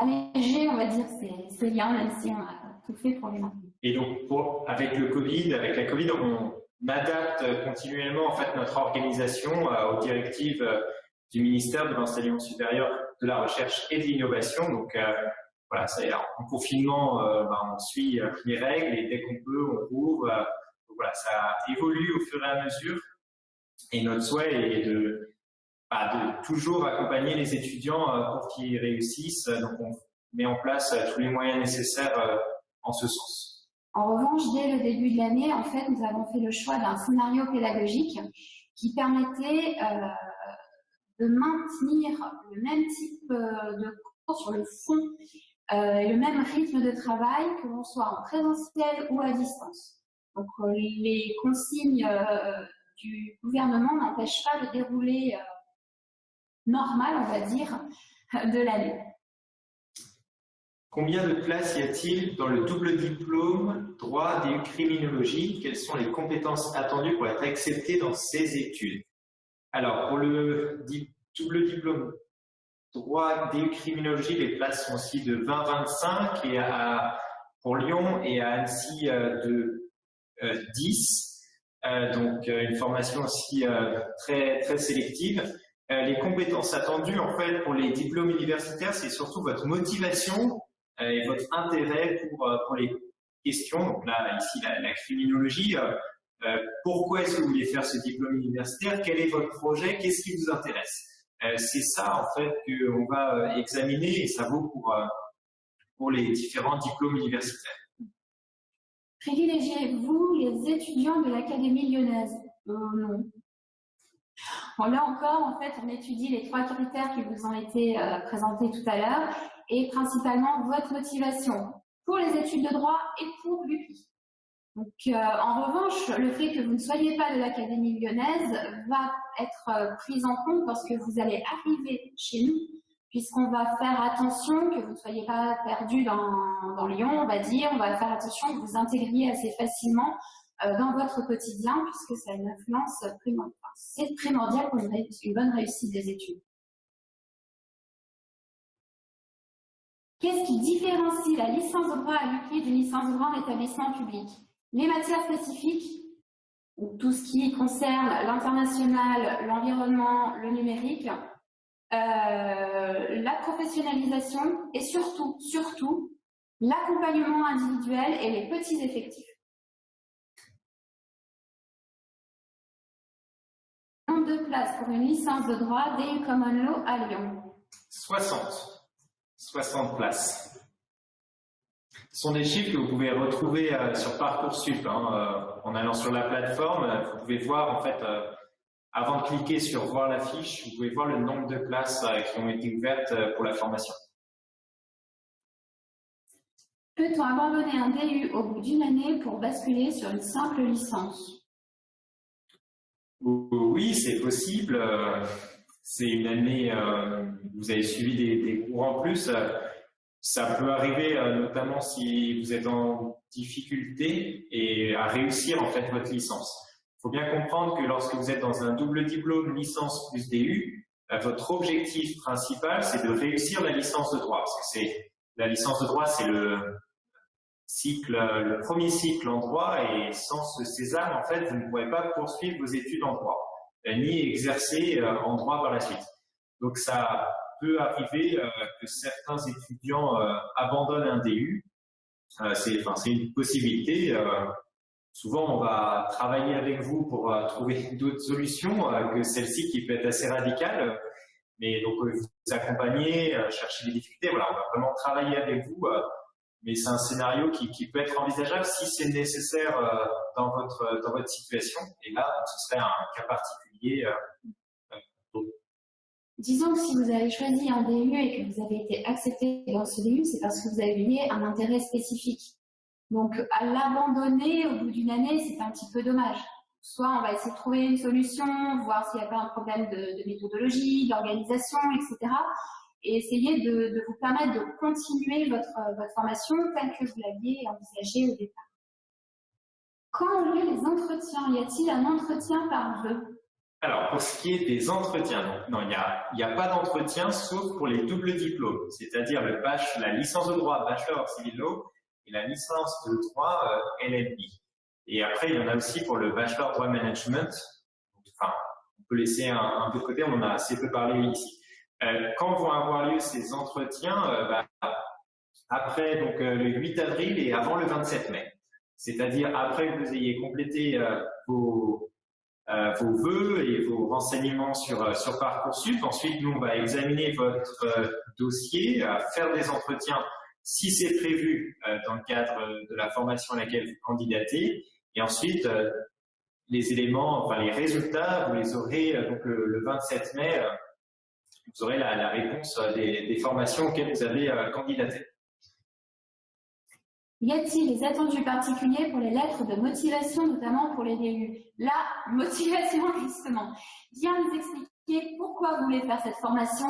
alléger, on va dire, ces, liens, même si on a tout fait pour les. Et donc, avec le Covid, avec la Covid, on adapte continuellement en fait notre organisation euh, aux directives euh, du ministère de l'enseignement supérieur, de la recherche et de l'innovation. Donc, euh, voilà, en confinement, ben, on suit les règles et dès qu'on peut, on rouvre. voilà, ça évolue au fur et à mesure. Et notre souhait est de, bah, de toujours accompagner les étudiants pour qu'ils réussissent. Donc, on met en place tous les moyens nécessaires en ce sens. En revanche, dès le début de l'année, en fait, nous avons fait le choix d'un scénario pédagogique qui permettait de maintenir le même type de cours sur le fond et le même rythme de travail que l'on soit en présentiel ou à distance. Donc les consignes du gouvernement n'empêchent pas le déroulé normal, on va dire, de l'année. Combien de places y a-t-il dans le double diplôme droit des criminologie? Quelles sont les compétences attendues pour être accepté dans ces études? Alors, pour le double diplôme droit des criminologie, les places sont aussi de 20-25 et à, pour Lyon et à Annecy euh, de 10. Euh, euh, donc, une formation aussi très, très sélective. les compétences attendues, en fait, pour les diplômes universitaires, c'est surtout votre motivation et votre intérêt pour, euh, pour les questions. Donc là, ici, la, criminologie. Euh, pourquoi est-ce que vous voulez faire ce diplôme universitaire? Quel est votre projet? Qu'est-ce qui vous intéresse? C'est ça, en fait, qu'on va examiner et ça vaut pour, pour les différents diplômes universitaires. Privilégiez-vous les étudiants de l'Académie lyonnaise? Non. Bon, là encore, en fait, on étudie les trois critères qui vous ont été présentés tout à l'heure et principalement votre motivation pour les études de droit et pour l'UPI. Donc, euh, en revanche, le fait que vous ne soyez pas de l'Académie lyonnaise va être euh, pris en compte parce que vous allez arriver chez nous, puisqu'on va faire attention que vous ne soyez pas perdu dans, Lyon, on va dire, on va faire attention que vous intégriez assez facilement euh, dans votre quotidien, puisque ça a une influence primordiale. Pour une bonne réussite des études. Qu'est-ce qui différencie la licence de droit à l'UCLI d'une licence de droit en établissement public? Les matières spécifiques, tout ce qui concerne l'international, l'environnement, le numérique, euh, la professionnalisation et surtout, surtout, l'accompagnement individuel et les petits effectifs. Nombre de places pour une licence de droit DU Common Law à Lyon 60. 60 places. Ce sont des chiffres que vous pouvez retrouver euh, sur Parcoursup. Hein, euh, en allant sur la plateforme, vous pouvez voir, en fait, euh, avant de cliquer sur voir la fiche, vous pouvez voir le nombre de places qui ont été ouvertes pour la formation. Peut-on abandonner un DU au bout d'une année pour basculer sur une simple licence? Oui, c'est possible c'est une année, euh, vous avez suivi des, cours en plus, ça peut arriver euh, notamment si vous êtes en difficulté et à réussir en fait votre licence. Il faut bien comprendre que lorsque vous êtes dans un double diplôme licence plus DU, votre objectif principal c'est de réussir la licence de droit. Parce que c'est la licence de droit c'est le cycle, le premier cycle en droit et sans ce sésame en fait vous ne pouvez pas poursuivre vos études en droit ni exercer euh, en droit par la suite. Donc ça peut arriver euh, que certains étudiants euh, abandonnent un DU. c'est une possibilité. souvent, on va travailler avec vous pour trouver d'autres solutions que celle-ci qui peut être assez radicale. Mais donc, vous accompagner, chercher des difficultés. Voilà, on va vraiment travailler avec vous mais c'est un scénario qui, peut être envisageable si c'est nécessaire dans, votre, dans votre situation. Et là, ce serait un cas particulier euh, euh, Disons que si vous avez choisi un DU et que vous avez été accepté dans ce DU, c'est parce que vous lié un intérêt spécifique. Donc, à l'abandonner au bout d'une année, c'est un petit peu dommage. Soit on va essayer de trouver une solution, voir s'il n'y a pas un problème de, méthodologie, d'organisation, etc. Et essayer de, vous permettre de continuer votre, votre formation telle que vous l'aviez envisagée au départ. Quand ont lieu les entretiens? Y a-t-il un entretien par vœu alors, pour ce qui est des entretiens, non, il n'y a, a, pas d'entretien sauf pour les doubles diplômes, c'est-à-dire le la licence de droit Bachelor Civil Law et la licence de droit euh. Et après, il y en a aussi pour le Bachelor Droit Management. Enfin, on peut laisser un, peu de côté, on en a assez peu parlé ici. Euh, quand vont avoir lieu ces entretiens euh, bah, Après donc, euh, le 8 avril et avant le 27 mai. C'est-à-dire après que vous ayez complété vos euh, vos vœux et vos renseignements sur, sur Parcoursup. Ensuite, nous, on va examiner votre dossier, faire des entretiens si c'est prévu dans le cadre de la formation à laquelle vous candidatez. Et ensuite, les éléments, enfin les résultats, vous les aurez donc le, 27 mai, vous aurez la, réponse des, des, formations auxquelles vous avez candidaté. Y a-t-il des attendus particuliers pour les lettres de motivation, notamment pour les DU La motivation, justement. Viens nous expliquer pourquoi vous voulez faire cette formation.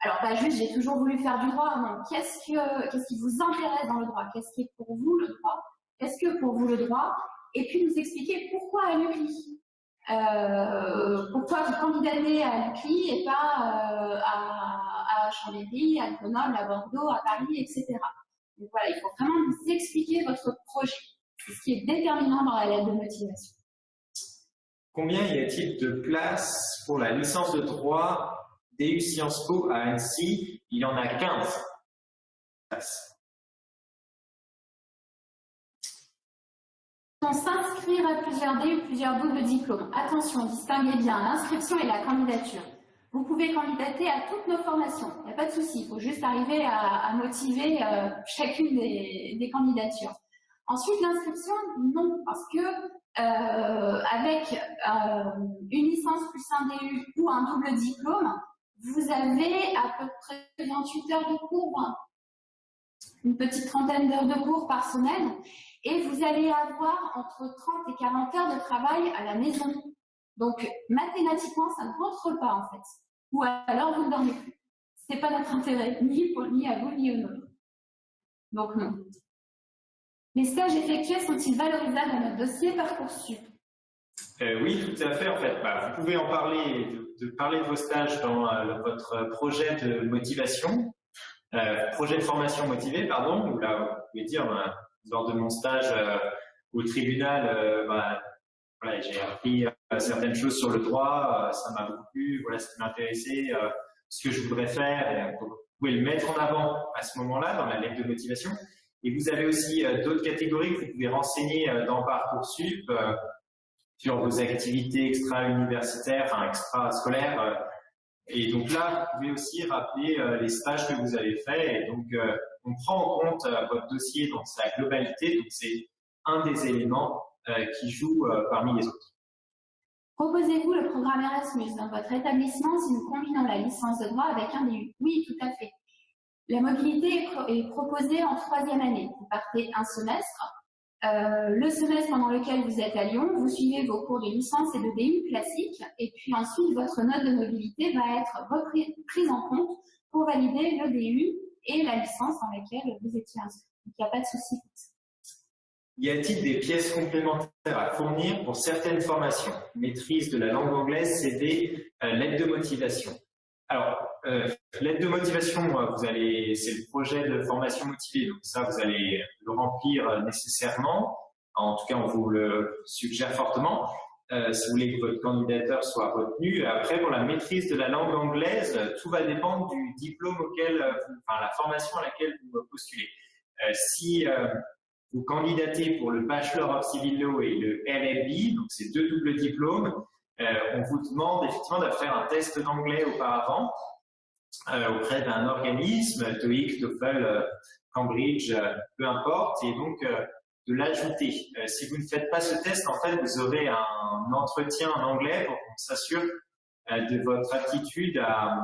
Alors, pas juste, j'ai toujours voulu faire du droit. Qu'est-ce que, qu'est-ce qui vous intéresse dans le droit? Qu'est-ce qui est pour vous le droit? Qu'est-ce que pour vous le droit? Et puis nous expliquer pourquoi à l'UCLI. Euh, pourquoi vous candidatez à l'UCLI et pas euh, à, à Chambéry, à Grenoble, à Bordeaux, à Paris, etc. Donc voilà, il faut vraiment vous expliquer votre projet. C'est ce qui est déterminant dans la lettre de motivation. Combien y a-t-il de places pour la licence de droit DU Sciences Po à Annecy? Il y en a 15 On s'inscrire à plusieurs DU, plusieurs doubles diplômes. Attention, distinguez bien l'inscription et la candidature. Vous pouvez candidater à toutes nos formations, il n'y a pas de souci, il faut juste arriver à, motiver euh, chacune des, candidatures. Ensuite, l'inscription, non, parce que euh, avec euh, une licence plus un DU ou un double diplôme, vous avez à peu près 28 heures de cours, une petite trentaine d'heures de cours par semaine, et vous allez avoir entre 30 et 40 heures de travail à la maison. Donc, mathématiquement, ça ne rentre pas en fait ou alors vous ne dormez plus. Ce n'est pas notre intérêt, ni, pour, ni à vous, ni aux nôtres. Donc non. Les stages effectués sont-ils valorisables dans notre dossier Parcoursup euh, Oui, tout à fait. En fait, bah, vous pouvez en parler, de, parler de vos stages dans euh, votre projet de motivation, euh, projet de formation motivée, pardon, où là, vous pouvez dire, bah, lors de mon stage au tribunal, bah, j'ai appris euh, certaines choses sur le droit, euh, ça m'a beaucoup plu, voilà ce qui m'intéressait, euh, ce que je voudrais faire. vous pouvez le mettre en avant à ce moment-là dans la lettre de motivation. Et vous avez aussi d'autres catégories que vous pouvez renseigner dans Parcoursup sur vos activités extra-universitaires, enfin extra-scolaires. Et donc là, vous pouvez aussi rappeler les stages que vous avez faits. On prend en compte votre dossier dans sa globalité. Donc, c'est un des éléments qui joue parmi les autres. Proposez-vous le programme Erasmus dans votre établissement si nous combinons la licence de droit avec un DU Oui, tout à fait. La mobilité est proposée en troisième année. Vous partez un semestre. Euh, le semestre pendant lequel vous êtes à Lyon, vous suivez vos cours de licence et de DU classiques, et puis ensuite votre note de mobilité va être prise en compte pour valider le DU et la licence dans laquelle vous étiez inscrit. Il n'y a pas de souci. Y a-t-il des pièces complémentaires à fournir pour certaines formations? Maîtrise de la langue anglaise, CD, euh, l'aide de motivation. Alors, euh, l'aide de motivation, euh, vous allez, c'est le projet de formation motivée, donc ça, vous allez le remplir nécessairement. En tout cas, on vous le suggère fortement. Si vous voulez que votre candidature soit retenu. Après, pour la maîtrise de la langue anglaise, tout va dépendre du diplôme auquel, enfin, la formation à laquelle vous postulez. si vous candidatez pour le Bachelor of Civil Law et le LLB, donc c'est deux doubles diplômes. Euh, on vous demande effectivement de faire un test d'anglais auparavant euh, auprès d'un organisme, TOEIC, TOEFL, euh, Cambridge, peu importe, et donc de l'ajouter. si vous ne faites pas ce test, en fait, vous aurez un entretien en anglais pour qu'on s'assure de votre aptitude à,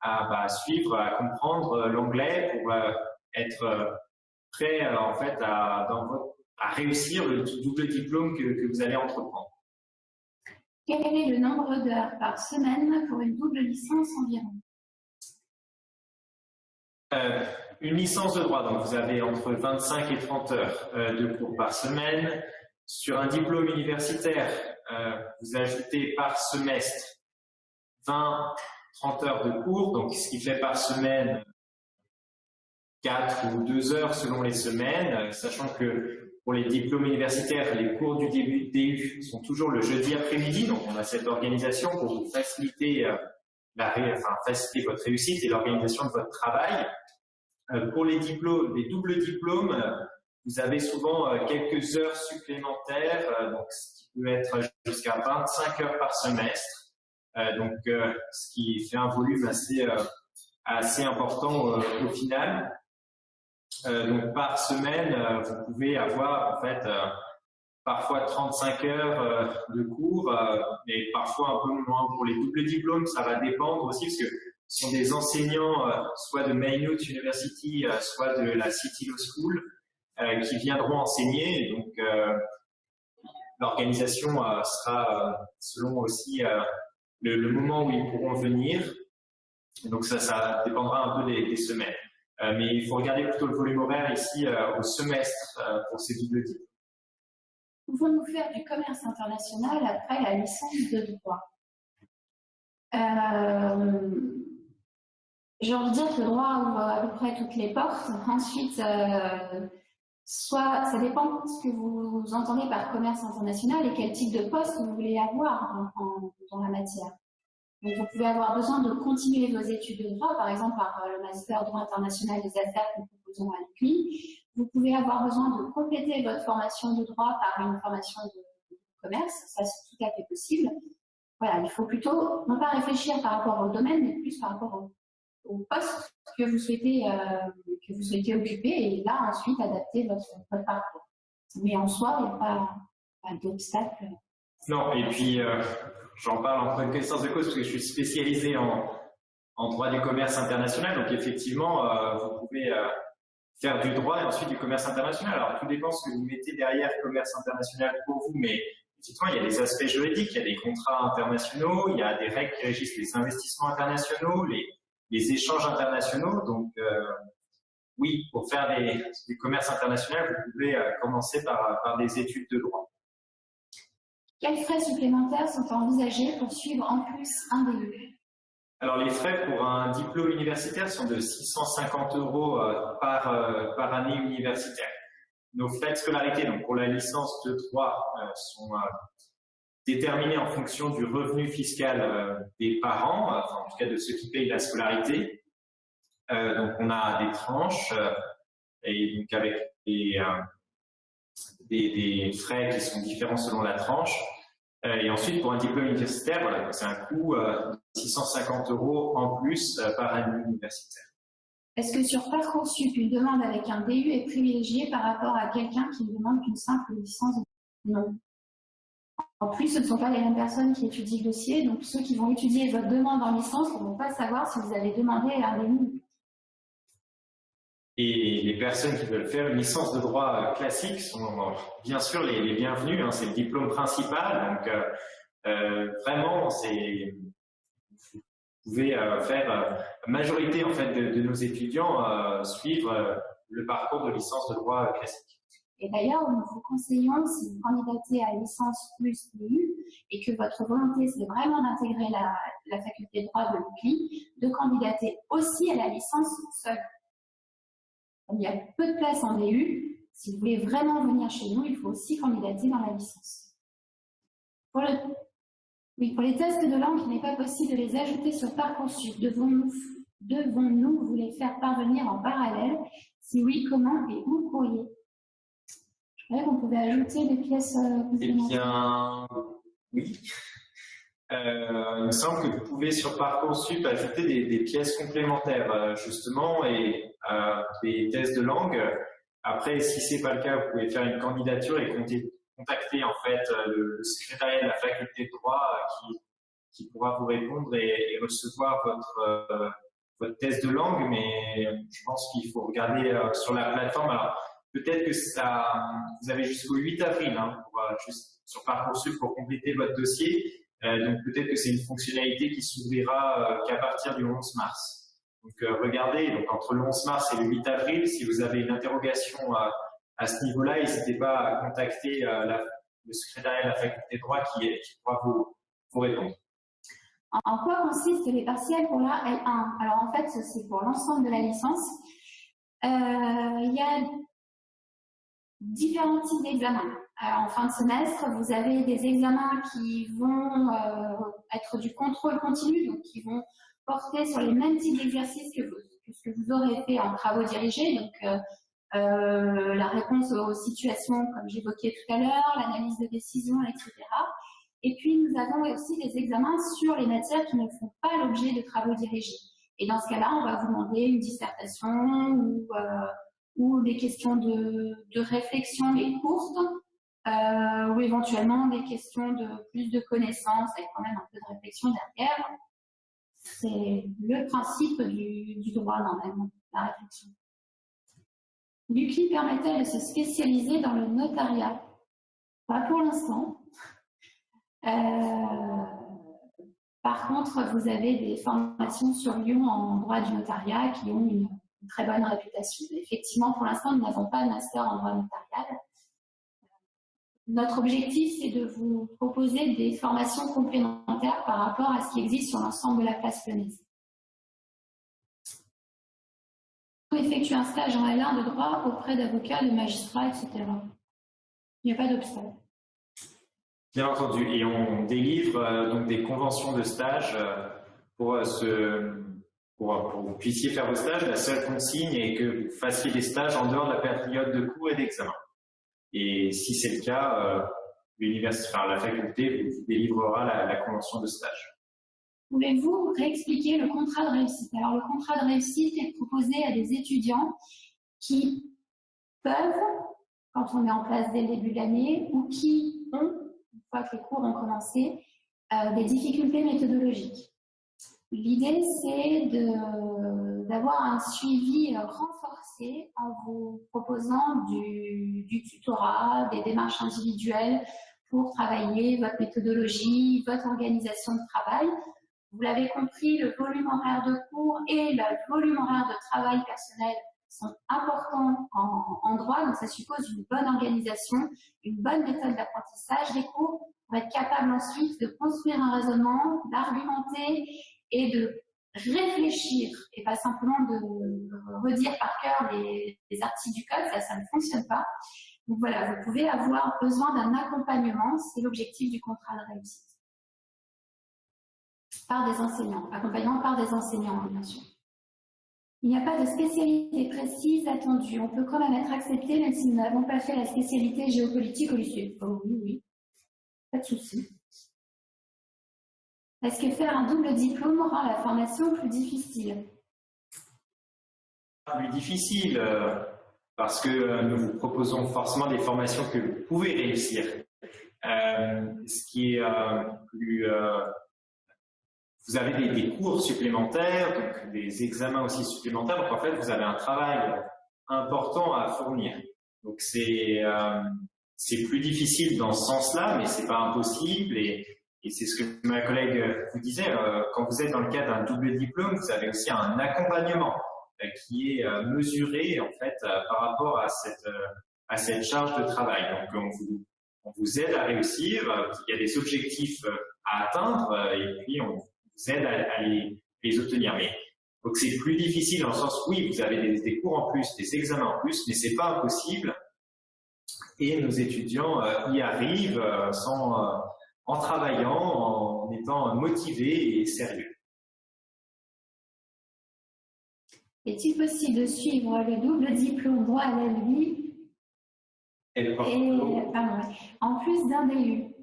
à bah, suivre, à comprendre l'anglais pour être prêt euh, en fait à, à, réussir le double diplôme que, vous allez entreprendre. Quel est le nombre d'heures par semaine pour une double licence environ? Euh, Une licence de droit, donc vous avez entre 25 et 30 heures euh, de cours par semaine. Sur un diplôme universitaire, vous ajoutez par semestre 20, 30 heures de cours, donc ce qui fait par semaine 4 ou 2 heures selon les semaines, euh, sachant que pour les diplômes universitaires, les cours du début DU sont toujours le jeudi après-midi, donc on a cette organisation pour vous euh, faciliter votre réussite et l'organisation de votre travail. Euh, pour les diplômes, les doubles diplômes, vous avez souvent quelques heures supplémentaires, donc ce qui peut être jusqu'à 25 heures par semestre, donc ce qui fait un volume assez, assez important au final. donc par semaine, vous pouvez avoir en fait parfois 35 heures euh, de cours, euh, mais parfois un peu moins pour les doubles diplômes. Ça va dépendre aussi parce que sont des enseignants euh, soit de Maynooth University, soit de la City Law School qui viendront enseigner. donc, l'organisation sera selon aussi le, moment où ils pourront venir. Donc, ça, dépendra un peu des, semaines. mais il faut regarder plutôt le volume horaire ici au semestre pour ces doubles diplômes pouvons-nous faire du commerce international après la licence de droit euh, J'ai envie dire que le droit ouvre à peu près toutes les portes. Ensuite, euh, soit ça dépend de ce que vous entendez par commerce international et quel type de poste vous voulez avoir dans la matière. Vous pouvez avoir besoin de continuer vos études de droit, par exemple par le master droit international des affaires que nous proposons à l'UCLI, vous pouvez avoir besoin de compléter votre formation de droit par une formation de, commerce, ça c'est tout à fait possible. Voilà, il faut plutôt non pas réfléchir par rapport au domaine, mais plus par rapport au, poste que vous souhaitez euh, que vous souhaitez occuper et là ensuite adapter votre, parcours. Mais en soi, il n'y a pas, pas d'obstacle. Non, et puis euh, j'en parle en connaissance de cause parce que je suis spécialisé en, en droit du commerce international, donc effectivement, euh, vous pouvez faire du droit et ensuite du commerce international. Alors, tout dépend ce que vous mettez derrière commerce international pour vous, mais il y a des aspects juridiques, il y a des contrats internationaux, il y a des règles qui régissent les investissements internationaux, les, les échanges internationaux. Donc, euh, oui, pour faire des, du commerce international, vous pouvez euh, commencer par, par des études de droit. Quels frais supplémentaires sont envisagés pour suivre en plus un DE alors les frais pour un diplôme universitaire sont de 650 euros euh, par, euh, par année universitaire. Nos frais de scolarité, donc pour la licence de droit, euh, sont déterminés en fonction du revenu fiscal des parents, enfin, en tout cas de ceux qui payent la scolarité. donc on a des tranches et donc avec des, frais qui sont différents selon la tranche. et ensuite, pour un diplôme universitaire, c'est un coût 650 euros en plus euh, par année universitaire. Est-ce que sur Parcoursup, une demande avec un DU est privilégiée par rapport à quelqu'un qui demande qu'une simple licence Non. En plus, ce ne sont pas les mêmes personnes qui étudient le dossier, donc ceux qui vont étudier votre demande en licence ne vont pas savoir si vous avez demandé un DU. Et les personnes qui veulent faire une licence de droit euh, classique sont bien sûr les, bienvenues, hein. c'est le diplôme principal, donc euh, vraiment c'est vous pouvez euh, faire euh, la majorité en fait de, nos étudiants euh, suivre le parcours de licence de droit classique. Et d'ailleurs, nous vous conseillons, si vous candidatez à licence plus DU et que votre volonté c'est vraiment d'intégrer la, faculté de droit de l'UCLI, de candidater aussi à la licence seule. il y a peu de place en DU, si vous voulez vraiment venir chez nous, il faut aussi candidater dans la licence. Pour les tests de langue, il n'est pas possible de les ajouter sur Parcoursup. Devons-nous devons vous les faire parvenir en parallèle? Si oui, comment et où courrier Qu'on pouvait ajouter des pièces euh, Eh bien, oui. Euh, il me semble que vous pouvez sur Parcoursup ajouter des, pièces complémentaires, euh, justement, et des tests de langue. Après, si ce n'est pas le cas, vous pouvez faire une candidature et compter contacter en fait euh, le, secrétariat de la faculté de droit qui, qui pourra vous répondre et, recevoir votre, euh, votre test de langue, mais je pense qu'il faut regarder sur la plateforme. Alors, peut-être que ça, vous avez jusqu'au 8 avril hein, pour, juste sur Parcoursup pour compléter votre dossier. donc, peut-être que c'est une fonctionnalité qui s'ouvrira qu'à partir du 11 mars. Donc, regardez, donc, entre le 11 mars et le 8 avril, si vous avez une interrogation à ce niveau-là, n'hésitez pas à contacter euh, le secrétariat de la faculté de droit qui, pourra vous, répondre. En quoi consistent les partiels pour la L1 Alors en fait, c'est pour l'ensemble de la licence. Euh, il y a différents types d'examens. En fin de semestre, vous avez des examens qui vont euh, être du contrôle continu, donc qui vont porter sur les mêmes types d'exercices que, ce que vous aurez fait en travaux dirigés, donc la réponse aux situations, comme j'évoquais tout à l'heure, l'analyse de décision, etc. Et puis, nous avons aussi des examens sur les matières qui ne font pas l'objet de travaux dirigés. Et dans ce cas-là, on va vous demander une dissertation ou, euh, ou des questions de, de réflexion mais courtes, euh, ou éventuellement des questions de plus de connaissances avec quand même un peu de réflexion derrière. C'est le principe du, du droit, normalement, la réflexion. L'UCLI permettait de se spécialiser dans le notariat Pas pour l'instant. Euh, par contre, vous avez des formations sur Lyon en droit du notariat qui ont une, très bonne réputation. Effectivement, pour l'instant, nous n'avons pas de master en droit notarial. Notre objectif, c'est de vous proposer des formations complémentaires par rapport à ce qui existe sur l'ensemble de la place lyonnaise. effectuer un stage en L1 de droit auprès d'avocats, de magistrats, etc. Il n'y a pas d'obstacle. Bien entendu. Et on délivre euh, donc des conventions de stage euh, pour, euh, pour, que vous puissiez faire vos stages. La seule consigne est que vous fassiez des stages en dehors de la période de cours et d'examen. Et si c'est le cas, l'université, enfin, la faculté vous délivrera la, convention de stage. Pouvez-vous réexpliquer le contrat de réussite? Alors, le contrat de réussite est proposé à des étudiants qui peuvent, quand on est en place dès le début de l'année, ou qui ont que les cours ont commencé, euh, des difficultés méthodologiques. L'idée, c'est d'avoir un suivi renforcé en vous proposant du, du, tutorat, des démarches individuelles pour travailler votre méthodologie, votre organisation de travail. Vous l'avez compris, le volume horaire de cours et le volume horaire de travail personnel sont importants en, en, droit, donc ça suppose une bonne organisation, une bonne méthode d'apprentissage des cours pour être capable ensuite de construire un raisonnement, d'argumenter et de réfléchir et pas simplement de redire par cœur les, les articles du code, ça, ça ne fonctionne pas. Donc voilà, vous pouvez avoir besoin d'un accompagnement, c'est l'objectif du contrat de réussite. Par des enseignants, accompagnement par des enseignants, bien sûr. Il n'y a pas de spécialité précise attendue. On peut quand même être accepté même si nous n'avons pas fait la spécialité géopolitique au lycée. Oh oui, oui. Pas de souci. Est-ce que faire un double diplôme rend la formation plus difficile? Plus difficile, euh, parce que euh, nous vous proposons forcément des formations que vous pouvez réussir. Euh, ce qui est plus vous avez des, cours supplémentaires, donc des examens aussi supplémentaires. Donc en fait, vous avez un travail important à fournir. Donc c'est plus difficile dans ce sens-là, mais c'est pas impossible. Et, et c'est ce que ma collègue vous disait. Euh, quand vous êtes dans le cadre d'un double diplôme, vous avez aussi un accompagnement euh, qui est euh, mesuré en fait euh, par rapport à cette à cette charge de travail. Donc on vous on vous aide à réussir. Il y a des objectifs à atteindre et puis on vous aide à, les, obtenir. Mais donc c'est plus difficile dans le sens oui, vous avez des, cours en plus, des examens en plus, mais c'est pas impossible. Et nos étudiants euh, y arrivent euh, sans, euh, en travaillant, en étant motivés et sérieux. Est-il possible de suivre le double diplôme droit à la vie et, en plus d'un DU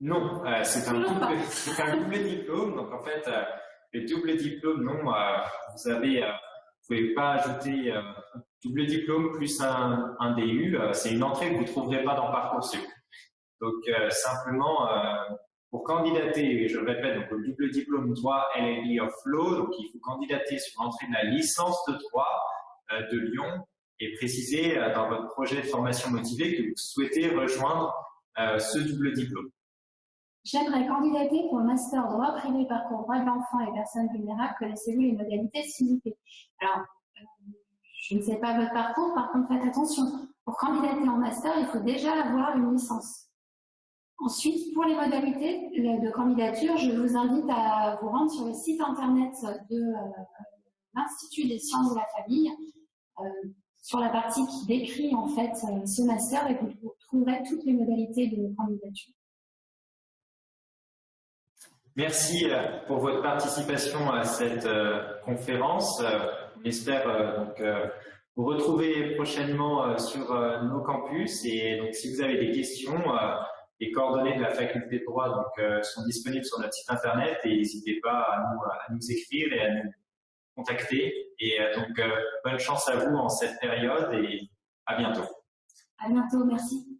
non, euh, c'est un, un, double diplôme. Donc en fait, euh, le double diplôme, non, euh, vous avez, vous pouvez pas ajouter double diplôme plus un, un DU. c'est une entrée que vous trouverez pas dans Parcoursup. Donc simplement, pour candidater, je le répète, donc le double diplôme droit LLB of Law, donc il faut candidater sur l'entrée de la licence de droit de Lyon et préciser dans votre projet de formation motivée que vous souhaitez rejoindre ce double diplôme. J'aimerais candidater pour le master droit privé parcours droit de l'enfant et personnes vulnérables. Connaissez-vous les modalités s'il Alors, euh, je ne sais pas votre parcours, par contre, faites attention. Pour candidater en master, il faut déjà avoir une licence. Ensuite, pour les modalités de candidature, je vous invite à vous rendre sur le site internet de euh, l'Institut des sciences de la famille, euh, sur la partie qui décrit en fait ce master et vous trouverez toutes les modalités de candidature. Merci euh, pour votre participation à cette euh, conférence. Euh, on espère vous retrouver prochainement sur nos campus. Et donc, si vous avez des questions, les coordonnées de la faculté de droit donc, sont disponibles sur notre site internet et n'hésitez pas à nous, à nous, écrire et à nous contacter. Et donc, bonne chance à vous en cette période et à bientôt. À bientôt, merci.